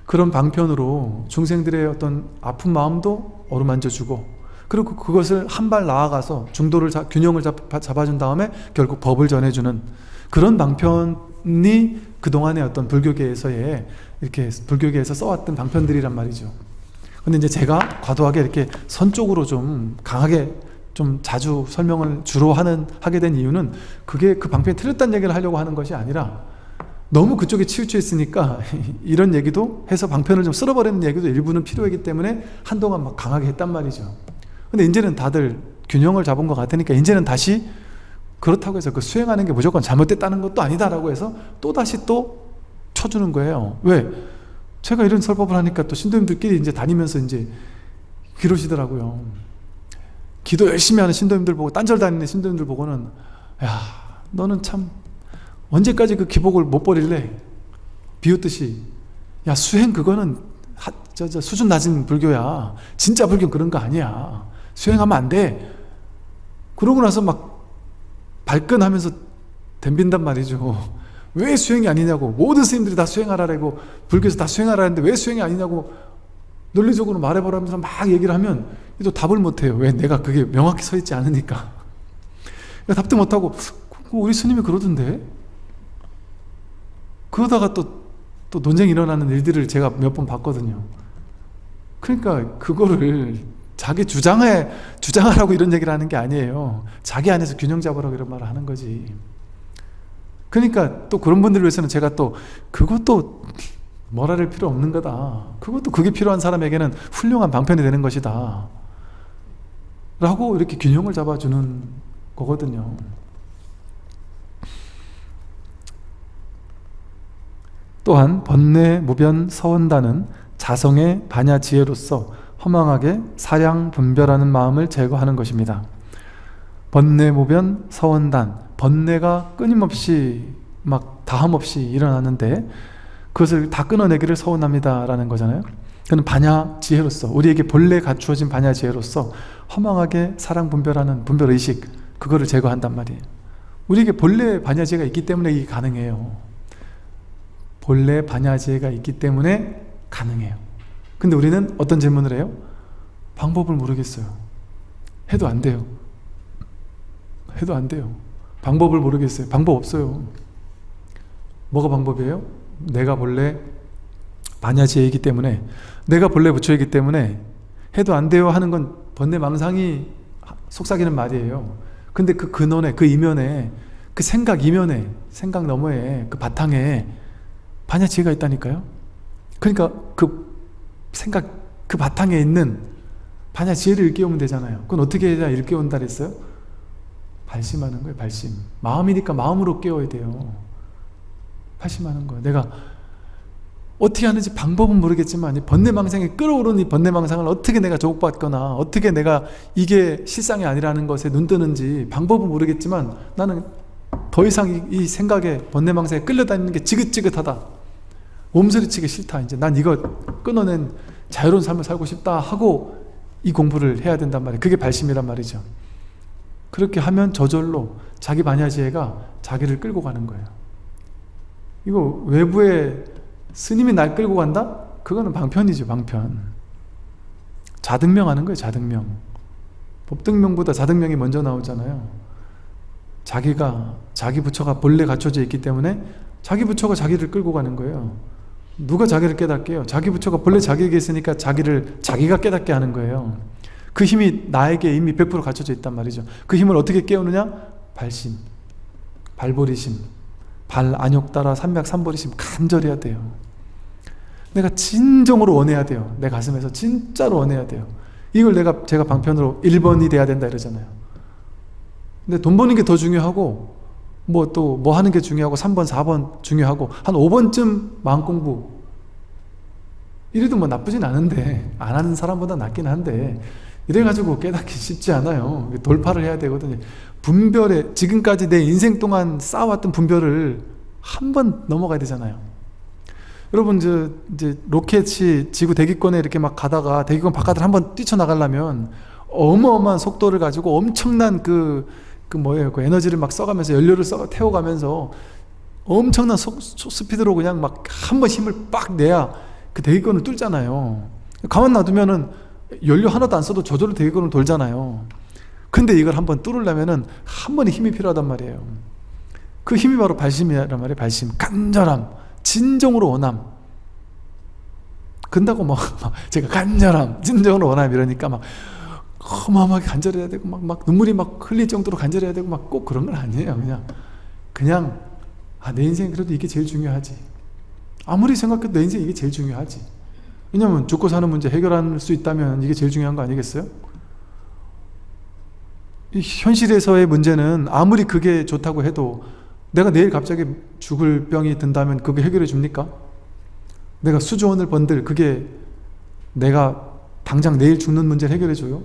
그런 방편으로 중생들의 어떤 아픈 마음도 어루만져주고 그리고 그것을 한 발 나아가서 중도를 자, 균형을 잡, 잡아준 다음에 결국 법을 전해주는 그런 방편이 그동안의 어떤 불교계에서의 이렇게 불교계에서 써왔던 방편들이란 말이죠 근데 이제 제가 과도하게 이렇게 선 쪽으로 좀 강하게 좀 자주 설명을 주로 하는 하게 된 이유는 그게 그 방편이 틀렸다는 얘기를 하려고 하는 것이 아니라 너무 그쪽에 치우쳐 있으니까 이런 얘기도 해서 방편을 좀 쓸어버리는 얘기도 일부는 필요하기 때문에 한동안 막 강하게 했단 말이죠 근데 이제는 다들 균형을 잡은 것 같으니까 이제는 다시 그렇다고 해서 그 수행하는 게 무조건 잘못됐다는 것도 아니다라고 해서 또다시 또 쳐주는 거예요 왜? 제가 이런 설법을 하니까 또 신도님들끼리 이제 다니면서 이제 그러시더라고요. 기도 열심히 하는 신도님들 보고 딴절 다니는 신도님들 보고는 야 너는 참 언제까지 그 기복을 못 버릴래? 비웃듯이 야 수행 그거는 하, 저, 저 수준 낮은 불교야 진짜 불교는 그런 거 아니야 수행하면 안 돼 그러고 나서 막 발끈하면서 덤빈단 말이죠 왜 수행이 아니냐고. 모든 스님들이 다 수행하라고 불교에서 다 수행하라는데 왜 수행이 아니냐고 논리적으로 말해보라면서 막 얘기를 하면 또 답을 못해요. 왜 내가 그게 명확히 서 있지 않으니까. 답도 못하고 우리 스님이 그러던데? 그러다가 또, 또 논쟁이 일어나는 일들을 제가 몇 번 봤거든요. 그러니까 그거를 자기 주장에 주장하라고 이런 얘기를 하는 게 아니에요. 자기 안에서 균형 잡으라고 이런 말을 하는 거지 그러니까 또 그런 분들을 위해서는 제가 또 그것도 뭐라를 필요 없는 거다. 그것도 그게 필요한 사람에게는 훌륭한 방편이 되는 것이다. 라고 이렇게 균형을 잡아주는 거거든요. 또한 번뇌 무변 서원단은 자성의 반야 지혜로서 허망하게 사량 분별하는 마음을 제거하는 것입니다. 번뇌 무변 서원단 번뇌가 끊임없이 막 다함없이 일어나는데 그것을 다 끊어내기를 서운합니다 라는 거잖아요. 그는 반야 지혜로서 우리에게 본래 갖추어진 반야 지혜로서 허망하게 사랑 분별하는 분별 의식 그거를 제거한단 말이에요. 우리에게 본래 반야 지혜가 있기 때문에 이게 가능해요. 본래 반야 지혜가 있기 때문에 가능해요. 근데 우리는 어떤 질문을 해요? 방법을 모르겠어요. 해도 안 돼요. 해도 안 돼요 방법을 모르겠어요. 방법 없어요. 뭐가 방법이에요? 내가 본래 반야지이기 때문에 내가 본래 부처이기 때문에 해도 안 돼요 하는 건 번뇌망상이 속삭이는 말이에요. 근데 그 근원에 그 이면에 그 생각 이면에 생각 너머에 그 바탕에 반야지혜가 있다니까요. 그러니까 그 생각 그 바탕에 있는 반야지혜를 일깨우면 되잖아요. 그건 어떻게 해야 일깨운다 그랬어요? 발심하는 거예요 발심. 마음이니까 마음으로 깨워야 돼요. 발심하는 거예요. 내가 어떻게 하는지 방법은 모르겠지만 이 번뇌망상에 끌어오르는 이 번뇌망상을 어떻게 내가 조국받거나 어떻게 내가 이게 실상이 아니라는 것에 눈뜨는지 방법은 모르겠지만 나는 더 이상 이, 이 생각에 번뇌망상에 끌려다니는 게 지긋지긋하다. 몸서리치기 싫다. 이제 난 이거 끊어낸 자유로운 삶을 살고 싶다 하고 이 공부를 해야 된단 말이에요. 그게 발심이란 말이죠 그렇게 하면 저절로 자기 반야지혜가 자기를 끌고 가는 거예요. 이거 외부에 스님이 날 끌고 간다? 그거는 방편이죠 방편. 자등명 하는 거예요 자등명. 법등명보다 자등명이 먼저 나오잖아요. 자기가 자기 부처가 본래 갖춰져 있기 때문에 자기 부처가 자기를 끌고 가는 거예요. 누가 자기를 깨닫게요? 자기 부처가 본래 자기에게 있으니까 자기를 자기가 깨닫게 하는 거예요 그 힘이 나에게 이미 100% 갖춰져 있단 말이죠 그 힘을 어떻게 깨우느냐? 발심 발보리심 발 안욕 따라 삼맥 삼보리심 간절해야 돼요 내가 진정으로 원해야 돼요. 내 가슴에서 진짜로 원해야 돼요. 이걸 내가 제가 방편으로 1번이 돼야 된다 이러잖아요. 근데 돈 버는 게 더 중요하고 뭐 또뭐 하는 게 중요하고 3번 4번 중요하고 한 5번쯤 마음 공부 이래도 뭐 나쁘진 않은데 안 하는 사람보다 낫긴 한데 이래가지고 깨닫기 쉽지 않아요. 돌파를 해야 되거든요. 분별에 지금까지 내 인생 동안 쌓아왔던 분별을 한 번 넘어가야 되잖아요. 여러분 저 이제 로켓이 지구 대기권에 이렇게 막 가다가 대기권 바깥을 한번 뛰쳐나가려면 어마어마한 속도를 가지고 엄청난 그, 그 뭐예요 그 에너지를 막 써가면서 연료를 써 태워가면서 엄청난 속, 스피드로 그냥 막 한 번 힘을 빡 내야 그 대기권을 뚫잖아요 가만 놔두면은 연료 하나도 안 써도 저절로 대기권을 돌잖아요. 근데 이걸 한번 뚫으려면은 한 번의 힘이 필요하단 말이에요. 그 힘이 바로 발심이란 말이에요 발심. 간절함 진정으로 원함. 근다고 뭐 제가 간절함 진정으로 원함 이러니까 막 어마어마하게 간절해야 되고 막, 막 눈물이 막 흘릴 정도로 간절해야 되고 막 꼭 그런 건 아니에요 그냥. 그냥 아, 내 인생 그래도 이게 제일 중요하지. 아무리 생각해도 내 인생 이게 제일 중요하지 왜냐면 죽고 사는 문제 해결할 수 있다면 이게 제일 중요한 거 아니겠어요? 현실에서의 문제는 아무리 그게 좋다고 해도 내가 내일 갑자기 죽을 병이 든다면 그게 해결해 줍니까? 내가 수조 원을 번들 그게 내가 당장 내일 죽는 문제를 해결해 줘요?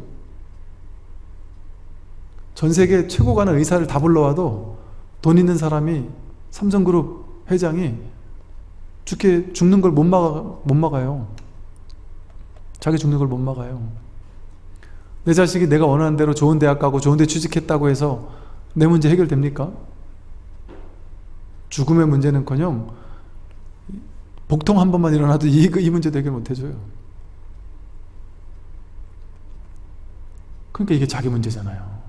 전 세계 최고 가는 의사를 다 불러와도 돈 있는 사람이 삼성그룹 회장이 죽게 죽는 걸 못 막아 못 막아요. 자기 죽는 걸 못 막아요. 내 자식이 내가 원하는 대로 좋은 대학 가고 좋은 데 취직했다고 해서 내 문제 해결됩니까? 죽음의 문제는커녕 복통 한 번만 일어나도 이, 이 문제도 해결 못 해줘요. 그러니까 이게 자기 문제잖아요.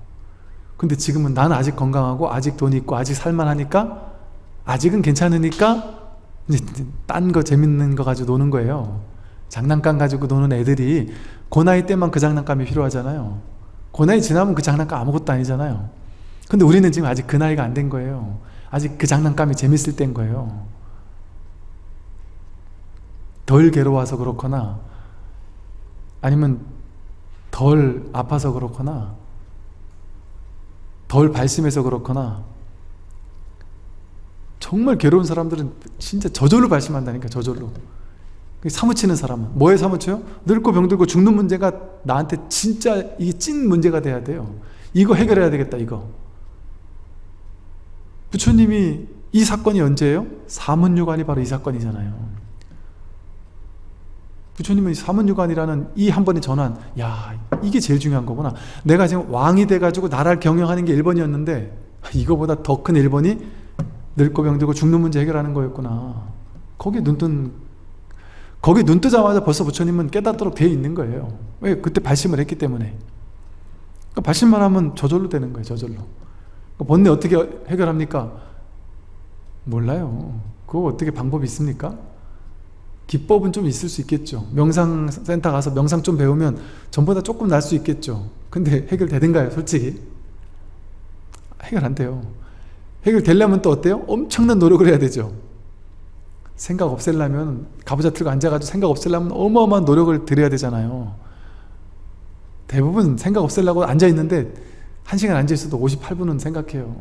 근데 지금은 난 아직 건강하고 아직 돈 있고 아직 살만하니까 아직은 괜찮으니까 이제 딴 거 재밌는 거 가지고 노는 거예요. 장난감 가지고 노는 애들이 그 나이 때만 그 장난감이 필요하잖아요. 그 나이 지나면 그 장난감 아무것도 아니잖아요. 근데 우리는 지금 아직 그 나이가 안 된 거예요. 아직 그 장난감이 재밌을 때인 거예요 덜 괴로워서 그렇거나 아니면 덜 아파서 그렇거나 덜 발심해서 그렇거나 정말 괴로운 사람들은 진짜 저절로 발심한다니까 저절로 사무치는 사람은. 뭐에 사무쳐요? 늙고 병들고 죽는 문제가 나한테 진짜 이게 찐 문제가 돼야 돼요. 이거 해결해야 되겠다 이거. 부처님이 이 사건이 언제예요? 사문유관이 바로 이 사건이잖아요. 부처님은 사문유관이라는 이 한 번의 전환. 야 이게 제일 중요한 거구나. 내가 지금 왕이 돼가지고 나라를 경영하는 게 1번이었는데 이거보다 더 큰 1번이 늙고 병들고 죽는 문제 해결하는 거였구나. 거기에 눈뜬 거기 눈 뜨자마자 벌써 부처님은 깨닫도록 되어 있는 거예요 왜? 그때 발심을 했기 때문에 그러니까 발심만 하면 저절로 되는 거예요 저절로 그러니까 번뇌 어떻게 해결합니까? 몰라요 그거 어떻게 방법이 있습니까? 기법은 좀 있을 수 있겠죠 명상센터 가서 명상 좀 배우면 전보다 조금 날 수 있겠죠 근데 해결되든가요 솔직히? 해결 안 돼요 해결되려면 또 어때요? 엄청난 노력을 해야 되죠 생각 없애려면 가부좌 틀고 앉아가지고 생각 없애려면 어마어마한 노력을 들여야 되잖아요. 대부분 생각 없애려고 앉아있는데 1시간 앉아있어도 58분은 생각해요.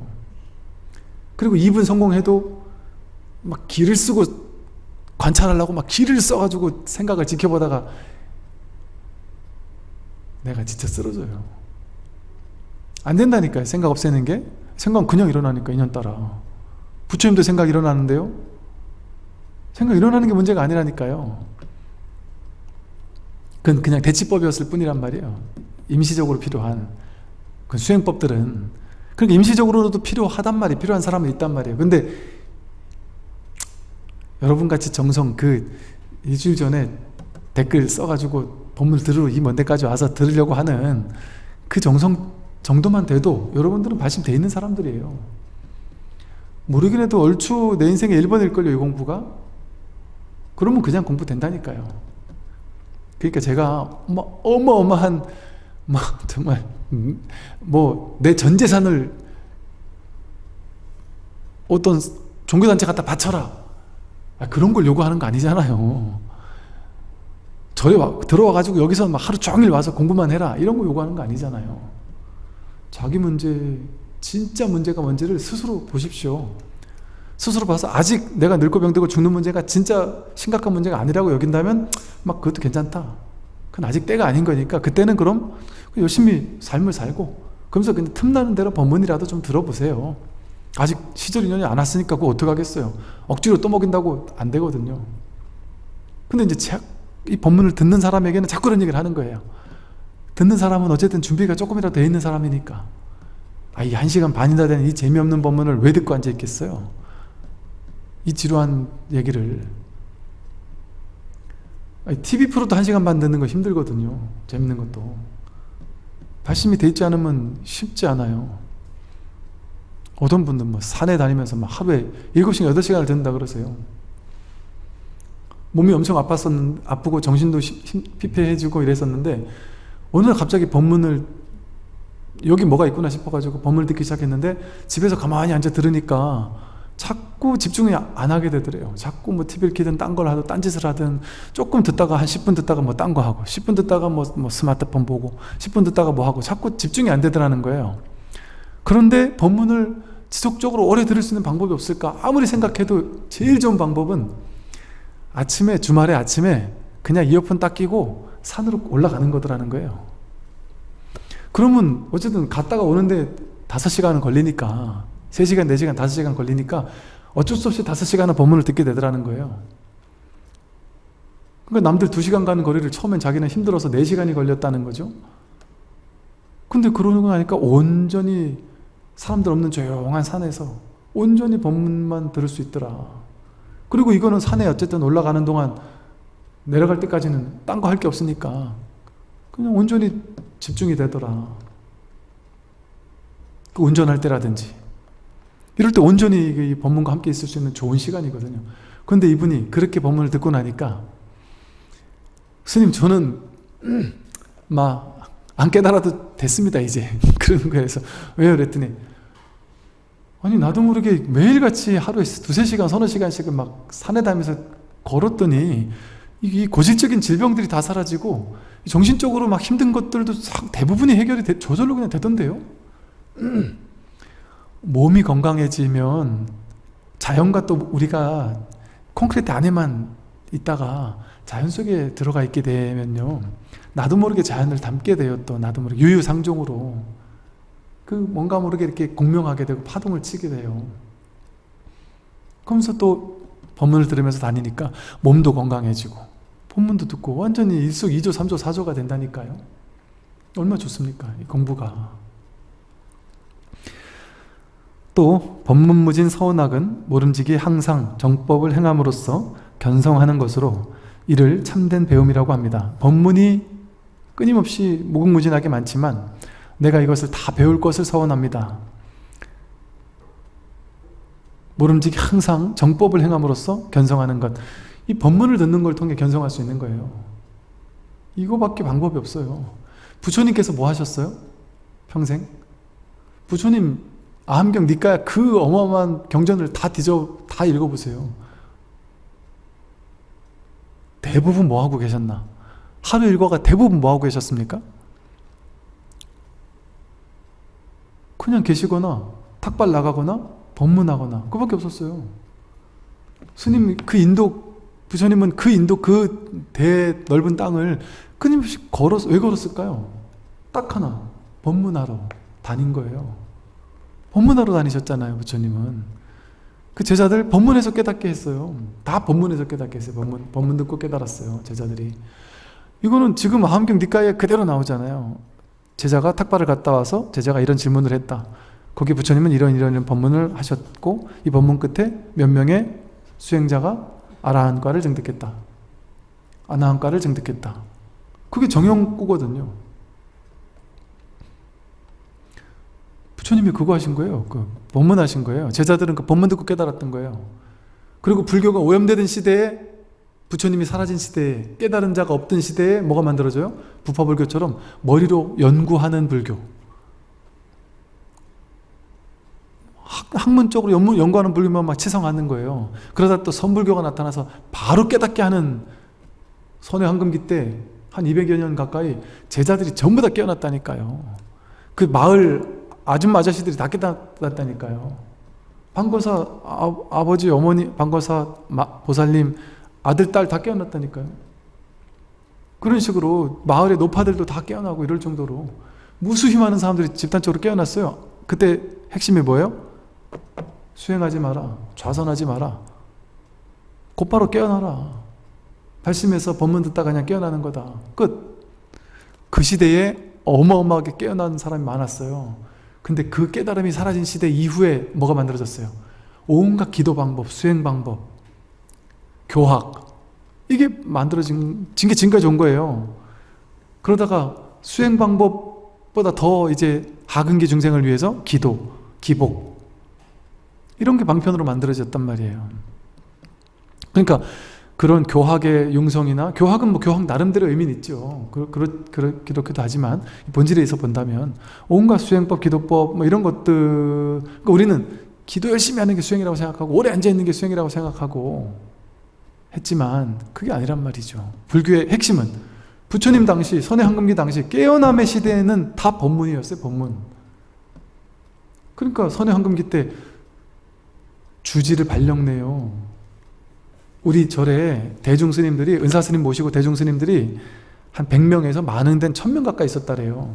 그리고 2분 성공해도 막 기를 쓰고 관찰하려고 막 기를 써가지고 생각을 지켜보다가 내가 진짜 쓰러져요. 안 된다니까요 생각 없애는 게. 생각은 그냥 일어나니까 인연 따라. 부처님도 생각 일어나는데요 생각 일어나는 게 문제가 아니라니까요. 그건 그냥 대치법이었을 뿐이란 말이에요. 임시적으로 필요한 그 수행법들은. 그러니까 임시적으로도 필요하단 말이 필요한 사람은 있단 말이에요. 근데 여러분같이 정성 그 일주일 전에 댓글 써가지고 본문 들으러 이 먼 데까지 와서 들으려고 하는 그 정성 정도만 돼도 여러분들은 발심돼 있는 사람들이에요. 모르긴 해도 얼추 내 인생의 1번일걸요 이 공부가 그러면 그냥 공부 된다니까요. 그러니까 제가 뭐 어마어마한 뭐 정말 뭐 내 전 재산을 어떤 종교단체 갖다 바쳐라. 아, 그런 걸 요구하는 거 아니잖아요. 절에 와, 들어와 가지고 여기서 막 하루 종일 와서 공부만 해라. 이런 거 요구하는 거 아니잖아요. 자기 문제 진짜 문제가 뭔지를 스스로 보십시오 스스로 봐서 아직 내가 늙고 병들고 죽는 문제가 진짜 심각한 문제가 아니라고 여긴다면 막 그것도 괜찮다. 그건 아직 때가 아닌 거니까 그때는 그럼 열심히 삶을 살고 그러면서 근데 틈나는 대로 법문이라도 좀 들어보세요. 아직 시절 인연이 안 왔으니까 그거 어떡하겠어요? 억지로 떠먹인다고 안 되거든요. 근데 이제 이 법문을 듣는 사람에게는 자꾸 그런 얘기를 하는 거예요. 듣는 사람은 어쨌든 준비가 조금이라도 돼 있는 사람이니까. 아, 이 1시간 반이나 되는 이 재미없는 법문을 왜 듣고 앉아 있겠어요 이 지루한 얘기를. TV 프로도 1시간 반 듣는 거 힘들거든요. 재밌는 것도. 발심이 돼 있지 않으면 쉽지 않아요. 어떤 분들 뭐 산에 다니면서 막 하루에 7시간, 8시간을 듣는다 그러세요. 몸이 엄청 아팠었는, 아프고 정신도 피폐해지고 이랬었는데 어느 날 갑자기 법문을 여기 뭐가 있구나 싶어가지고 법문을 듣기 시작했는데 집에서 가만히 앉아 들으니까 자꾸 집중이 안 하게 되더래요. 자꾸 뭐 TV를 켜든 딴 걸 하든 딴짓을 하든 조금 듣다가 한 10분 듣다가 뭐 딴 거 하고 10분 듣다가 뭐, 뭐 스마트폰 보고 10분 듣다가 뭐 하고 자꾸 집중이 안 되더라는 거예요. 그런데 법문을 지속적으로 오래 들을 수 있는 방법이 없을까? 아무리 생각해도 제일 좋은 방법은 아침에 주말에 아침에 그냥 이어폰 딱 끼고 산으로 올라가는 거더라는 거예요 그러면 어쨌든 갔다가 오는데 5시간은 걸리니까 3시간, 4시간, 5시간 걸리니까 어쩔 수 없이 5시간은 법문을 듣게 되더라는 거예요. 그러니까 남들 2시간 가는 거리를 처음엔 자기는 힘들어서 4시간이 걸렸다는 거죠. 근데 그러고 나니까 온전히 사람들 없는 조용한 산에서 온전히 법문만 들을 수 있더라. 그리고 이거는 산에 어쨌든 올라가는 동안 내려갈 때까지는 딴 거 할 게 없으니까 그냥 온전히 집중이 되더라. 그 운전할 때라든지 이럴 때 온전히 이 법문과 함께 있을 수 있는 좋은 시간이거든요. 그런데 이분이 그렇게 법문을 듣고 나니까 스님 저는 막안 깨달아도 됐습니다 이제. 그런 거에서. 왜요? 그랬더니 아니 나도 모르게 매일같이 하루에 두세 시간 서너 시간씩은 막 산에 다니면서 걸었더니 이 고질적인 질병들이 다 사라지고 정신적으로 막 힘든 것들도 대부분이 해결이 되, 저절로 그냥 되던데요 몸이 건강해지면 자연과 또 우리가 콘크리트 안에만 있다가 자연 속에 들어가 있게 되면요. 나도 모르게 자연을 담게 되어 또 나도 모르게 유유상종으로 그 뭔가 모르게 이렇게 공명하게 되고 파동을 치게 돼요. 그러면서 또 법문을 들으면서 다니니까 몸도 건강해지고 본문도 듣고 완전히 일석이조 삼조 사조가 된다니까요. 얼마나 좋습니까 이 공부가 또 법문무진 서운학은 모름지기 항상 정법을 행함으로써 견성하는 것으로 이를 참된 배움이라고 합니다. 법문이 끊임없이 무궁무진하게 많지만 내가 이것을 다 배울 것을 서원합니다. 모름지기 항상 정법을 행함으로써 견성하는 것. 이 법문을 듣는 걸 통해 견성할 수 있는 거예요. 이거밖에 방법이 없어요. 부처님께서 뭐 하셨어요? 평생? 부처님 아함경 니까야 그 어마어마한 경전을 다 뒤져 다 읽어보세요. 대부분 뭐 하고 계셨나? 하루 일과가 대부분 뭐 하고 계셨습니까? 그냥 계시거나 탁발 나가거나 법문하거나 그밖에 없었어요. 스님 그 인도 부처님은 그 인도 그 대 넓은 땅을 끊임없이 걸어서 왜 걸었을까요? 딱 하나 법문하러 다닌 거예요. 법문하러 다니셨잖아요 부처님은. 그 제자들 법문에서 깨닫게 했어요. 다 법문에서 깨닫게 했어요. 법문, 법문 듣고 깨달았어요 제자들이. 이거는 지금 함경 니까에 그대로 나오잖아요. 제자가 탁발을 갔다 와서 제자가 이런 질문을 했다. 거기 부처님은 이런 이런 이런 법문을 하셨고 이 법문 끝에 몇 명의 수행자가 아라한과를 증득했다. 아나한과를 증득했다. 그게 정형구거든요 부처님이 그거 하신 거예요. 그 법문 하신 거예요. 제자들은 그 법문 듣고 깨달았던 거예요. 그리고 불교가 오염되던 시대에 부처님이 사라진 시대에 깨달은 자가 없던 시대에 뭐가 만들어져요? 부파불교처럼 머리로 연구하는 불교. 학, 문적으로 연구, 연구하는 불교만 막 치성하는 거예요. 그러다 또 선불교가 나타나서 바로 깨닫게 하는 선의 황금기 때 한 200여 년 가까이 제자들이 전부 다 깨어났다니까요. 그 마을 아줌마 아저씨들이 다 깨닫았다니까요. 방거사 아, 버지 어머니 방거사 보살님 아들 딸 다 깨어났다니까요. 그런 식으로 마을의 노파들도 다 깨어나고 이럴 정도로 무수히 많은 사람들이 집단적으로 깨어났어요. 그때 핵심이 뭐예요? 수행하지 마라. 좌선하지 마라. 곧바로 깨어나라. 발심해서 법문 듣다 그냥 깨어나는 거다. 끝. 그 시대에 어마어마하게 깨어난 사람이 많았어요. 근데 그 깨달음이 사라진 시대 이후에 뭐가 만들어졌어요? 온갖 기도 방법, 수행 방법, 교학 이게 만들어진 게 지금까지 온 거예요. 그러다가 수행 방법보다 더 이제 하근기 중생을 위해서 기도, 기복 이런 게 방편으로 만들어졌단 말이에요. 그러니까 그런 교학의 융성이나 교학은 뭐 교학 나름대로 의미는 있죠. 그, 그렇, 그렇기도 하지만 본질에서 본다면 온갖 수행법, 기도법 뭐 이런 것들 그러니까 우리는 기도 열심히 하는 게 수행이라고 생각하고 오래 앉아있는 게 수행이라고 생각하고 했지만 그게 아니란 말이죠. 불교의 핵심은 부처님 당시 선의 황금기 당시 깨어남의 시대에는 다 법문이었어요. 법문. 그러니까 선의 황금기 때 주지를 발령내요. 우리 절에 대중 스님들이 은사 스님 모시고 대중 스님들이 한 100명에서 많은 데는 1000명 가까이 있었다래요.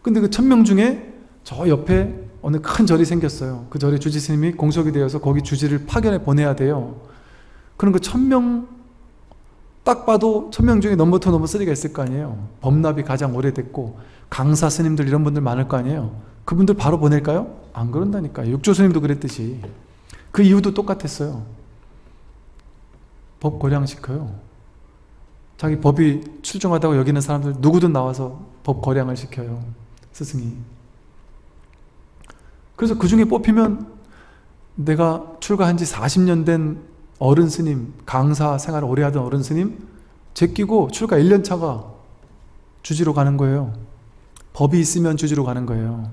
근데 그 1000명 중에 저 옆에 어느 큰 절이 생겼어요. 그 절에 주지 스님이 공석이 되어서 거기 주지를 파견해 보내야 돼요. 그럼 그 1000명 딱 봐도 1000명 중에 number two number 3가 있을 거 아니에요. 법랍이 가장 오래됐고 강사 스님들 이런 분들 많을 거 아니에요. 그분들 바로 보낼까요? 안 그런다니까요. 육조 스님도 그랬듯이. 그 이유도 똑같았어요 법 거량시켜요. 자기 법이 출중하다고 여기는 사람들 누구든 나와서 법 거량을 시켜요. 스승이. 그래서 그 중에 뽑히면 내가 출가한 지 40년 된 어른 스님, 강사 생활을 오래 하던 어른 스님 제끼고 출가 1년 차가 주지로 가는 거예요. 법이 있으면 주지로 가는 거예요.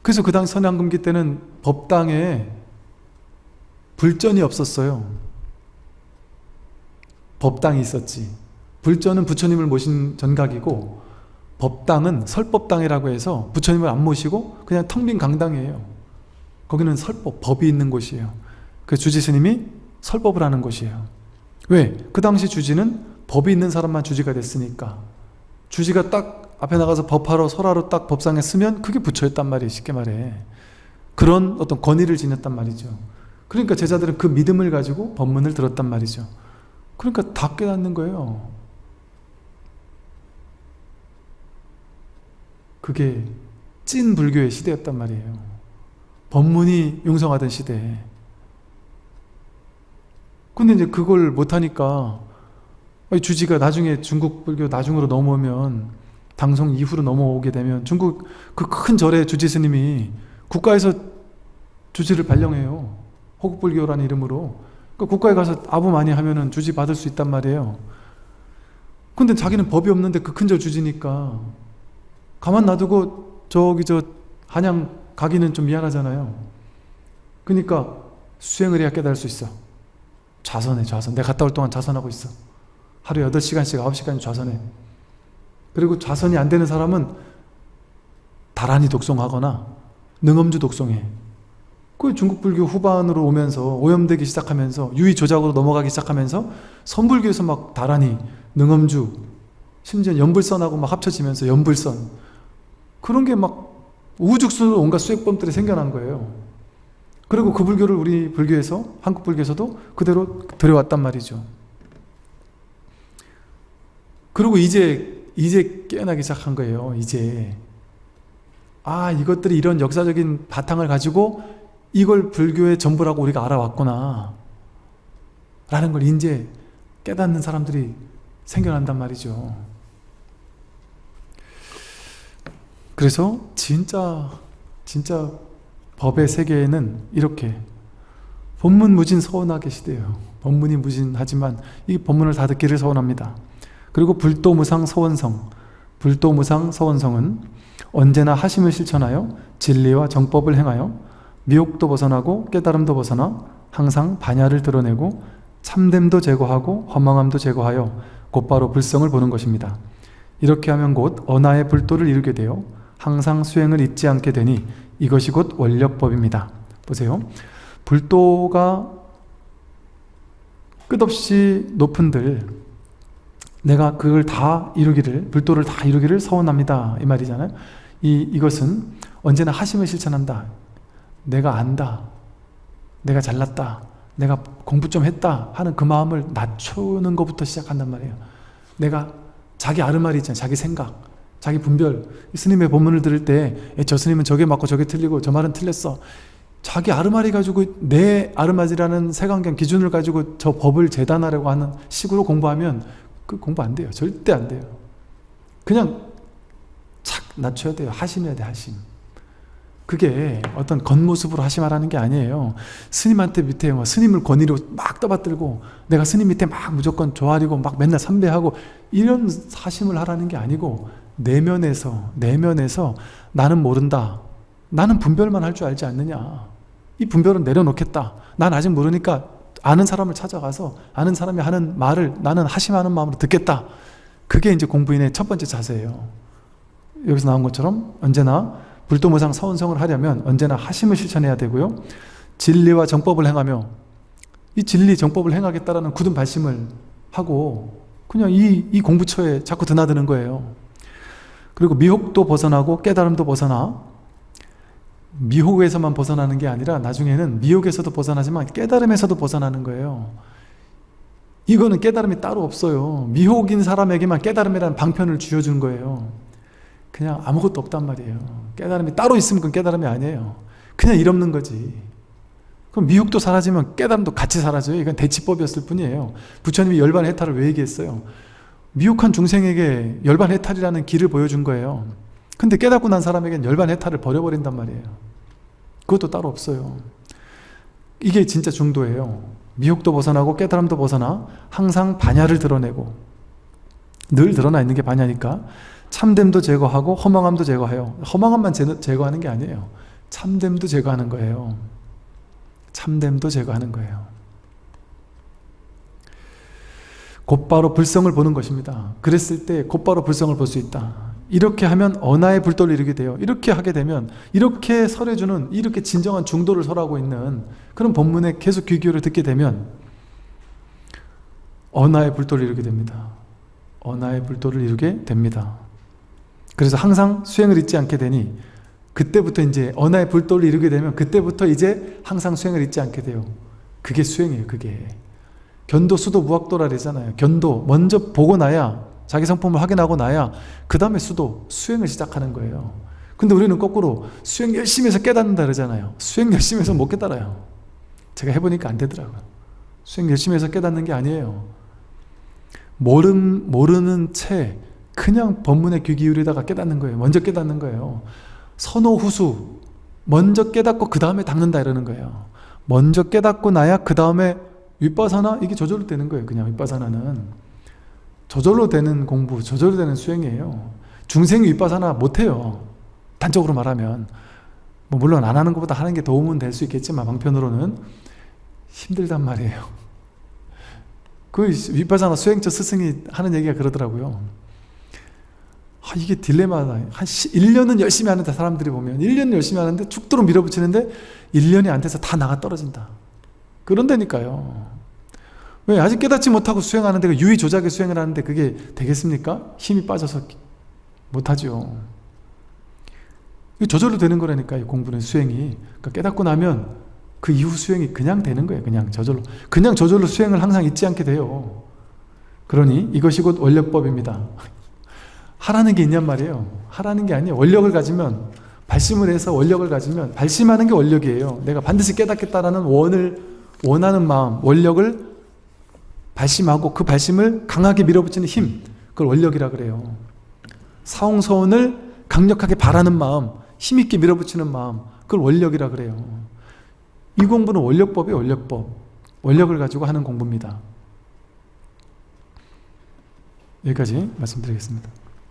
그래서 그 당시 선양금기 때는 법당에 불전이 없었어요. 법당이 있었지. 불전은 부처님을 모신 전각이고 법당은 설법당이라고 해서 부처님을 안 모시고 그냥 텅 빈 강당이에요. 거기는 설법, 법이 있는 곳이에요. 그 주지스님이 설법을 하는 곳이에요. 왜? 그 당시 주지는 법이 있는 사람만 주지가 됐으니까. 주지가 딱 앞에 나가서 법하러 설하러 딱 법상에 쓰면 그게 부처였단 말이에요 쉽게 말해. 그런 어떤 권위를 지녔단 말이죠. 그러니까 제자들은 그 믿음을 가지고 법문을 들었단 말이죠 그러니까 다 깨닫는 거예요. 그게 찐 불교의 시대였단 말이에요. 법문이 융성하던 시대. 근데 이제 그걸 못하니까 이 주지가 나중에 중국 불교 나중으로 넘어오면 당송 이후로 넘어오게 되면 중국 그 큰 절의 주지 스님이 국가에서 주지를 발령해요. 호국불교라는 이름으로. 그 국가에 가서 아부 많이 하면은 주지 받을 수 있단 말이에요. 근데 자기는 법이 없는데 그큰절 주지니까 가만 놔두고 저기 저 한양 가기는 좀 미안하잖아요. 그러니까 수행을 해야 깨달을 수 있어. 좌선해 좌선. 내가 갔다 올 동안 좌선하고 있어. 하루에 8시간씩 9시간 좌선해. 그리고 좌선이 안 되는 사람은 다란히 독송하거나 능엄주 독송해. 그 중국 불교 후반으로 오면서 오염되기 시작하면서 유의 조작으로 넘어가기 시작하면서 선불교에서 막 다란히 능엄주 심지어 연불선하고 막 합쳐지면서 연불선 그런 게 막 우후죽순으로 온갖 수액범들이 생겨난 거예요. 그리고 그 불교를 우리 불교에서 한국 불교에서도 그대로 들여왔단 말이죠. 그리고 이제 이제 깨어나기 시작한 거예요. 이제 아 이것들이 이런 역사적인 바탕을 가지고 이걸 불교의 전부라고 우리가 알아왔구나 라는 걸 이제 깨닫는 사람들이 생겨난단 말이죠. 그래서 진짜 진짜 법의 세계에는 이렇게 법문 무진 서원하게 시대요. 법문이 무진하지만 이 법문을 다 듣기를 서원합니다. 그리고 불도 무상 서원성 불도 무상 서원성은 언제나 하심을 실천하여 진리와 정법을 행하여 미혹도 벗어나고 깨달음도 벗어나 항상 반야를 드러내고 참됨도 제거하고 허망함도 제거하여 곧바로 불성을 보는 것입니다. 이렇게 하면 곧 언하의 불도를 이루게 되어 항상 수행을 잊지 않게 되니 이것이 곧 원력법입니다. 보세요. 불도가 끝없이 높은들 내가 그걸 다 이루기를 불도를 다 이루기를 서원합니다. 이 말이잖아요. 이, 이것은 언제나 하심을 실천한다. 내가 안다. 내가 잘났다. 내가 공부 좀 했다 하는 그 마음을 낮추는 것부터 시작한단 말이에요. 내가 자기 아르마리 있잖아요. 자기 생각, 자기 분별. 스님의 본문을 들을 때 저 스님은 저게 맞고 저게 틀리고 저 말은 틀렸어. 자기 아르마리 가지고 내 아르마리라는 색안경 기준을 가지고 저 법을 재단하려고 하는 식으로 공부하면 그 공부 안 돼요. 절대 안 돼요. 그냥 착 낮춰야 돼요. 하심해야 돼, 하심. 그게 어떤 겉모습으로 하심하라는 게 아니에요. 스님한테 밑에 뭐 스님을 권위로 막 떠받들고 내가 스님 밑에 막 무조건 조아리고 막 맨날 삼배하고 이런 하심을 하라는 게 아니고 내면에서 내면에서 나는 모른다. 나는 분별만 할 줄 알지 않느냐. 이 분별은 내려놓겠다. 난 아직 모르니까 아는 사람을 찾아가서 아는 사람이 하는 말을 나는 하심하는 마음으로 듣겠다. 그게 이제 공부인의 첫 번째 자세예요. 여기서 나온 것처럼 언제나 불도무상 서원성을 하려면 언제나 하심을 실천해야 되고요. 진리와 정법을 행하며 이 진리 정법을 행하겠다라는 굳은 발심을 하고 그냥 이, 이 공부처에 자꾸 드나드는 거예요. 그리고 미혹도 벗어나고 깨달음도 벗어나 미혹에서만 벗어나는 게 아니라 나중에는 미혹에서도 벗어나지만 깨달음에서도 벗어나는 거예요. 이거는 깨달음이 따로 없어요. 미혹인 사람에게만 깨달음이라는 방편을 쥐어준 거예요. 그냥 아무것도 없단 말이에요. 깨달음이 따로 있으면 그건 깨달음이 아니에요. 그냥 일 없는 거지. 그럼 미혹도 사라지면 깨달음도 같이 사라져요. 이건 대치법이었을 뿐이에요. 부처님이 열반 해탈을 왜 얘기했어요? 미혹한 중생에게 열반 해탈이라는 길을 보여준 거예요. 근데 깨닫고 난 사람에겐 열반 해탈을 버려버린단 말이에요. 그것도 따로 없어요. 이게 진짜 중도예요. 미혹도 벗어나고 깨달음도 벗어나 항상 반야를 드러내고 늘 드러나 있는 게 반야니까 참됨도 제거하고 허망함도 제거해요. 허망함만 제거하는 게 아니에요. 참됨도 제거하는 거예요. 참됨도 제거하는 거예요. 곧바로 불성을 보는 것입니다. 그랬을 때 곧바로 불성을 볼 수 있다. 이렇게 하면 언하의 불도를 이루게 돼요. 이렇게 하게 되면 이렇게 설해주는 이렇게 진정한 중도를 설하고 있는 그런 본문에 계속 귀 기울여 듣게 되면 언하의 불도를 이루게 됩니다. 언하의 불도를 이루게 됩니다. 그래서 항상 수행을 잊지 않게 되니 그때부터 이제 언하의 불도를 이루게 되면 그때부터 이제 항상 수행을 잊지 않게 돼요. 그게 수행이에요. 그게. 견도, 수도, 무학도라 그러잖아요. 견도 먼저 보고 나야 자기 성품을 확인하고 나야 그 다음에 수도, 수행을 시작하는 거예요. 근데 우리는 거꾸로 수행 열심히 해서 깨닫는다 그러잖아요. 수행 열심히 해서 못 깨달아요. 제가 해보니까 안 되더라고요. 수행 열심히 해서 깨닫는 게 아니에요. 모름, 모르는 채 그냥 법문에 귀 기울이다가 깨닫는 거예요. 먼저 깨닫는 거예요. 선호 후수 먼저 깨닫고 그 다음에 닦는다 이러는 거예요. 먼저 깨닫고 나야 그 다음에 윗바사나? 이게 저절로 되는 거예요 그냥 윗바사나는. 저절로 되는 공부 저절로 되는 수행이에요. 중생이 윗바사나 못해요. 단적으로 말하면. 뭐 물론 안 하는 것보다 하는 게 도움은 될 수 있겠지만 방편으로는 힘들단 말이에요. 그 윗바사나 수행처 스승이 하는 얘기가 그러더라고요 아, 이게 딜레마다 한 1년은 열심히 하는데 사람들이 보면 1년 열심히 하는데 죽도록 밀어붙이는데 1년이 안 돼서 다 나가 떨어진다. 그런다니까요. 왜 아직 깨닫지 못하고 수행하는데 그 유의 조작의 수행을 하는데 그게 되겠습니까? 힘이 빠져서 못하죠. 저절로 되는 거라니까요 공부는 수행이. 그러니까 깨닫고 나면 그 이후 수행이 그냥 되는 거예요 그냥 저절로. 그냥 저절로 수행을 항상 잊지 않게 돼요. 그러니 이것이 곧 원력법입니다 하라는 게 있냔 말이에요. 하라는 게 아니에요. 원력을 가지면 발심을 해서 원력을 가지면 발심하는 게 원력이에요. 내가 반드시 깨닫겠다라는 원을 원하는 마음 원력을 발심하고 그 발심을 강하게 밀어붙이는 힘 그걸 원력이라 그래요. 사홍서원을 강력하게 바라는 마음 힘있게 밀어붙이는 마음 그걸 원력이라 그래요. 이 공부는 원력법이에요 원력법. 원력을 가지고 하는 공부입니다. 여기까지 말씀드리겠습니다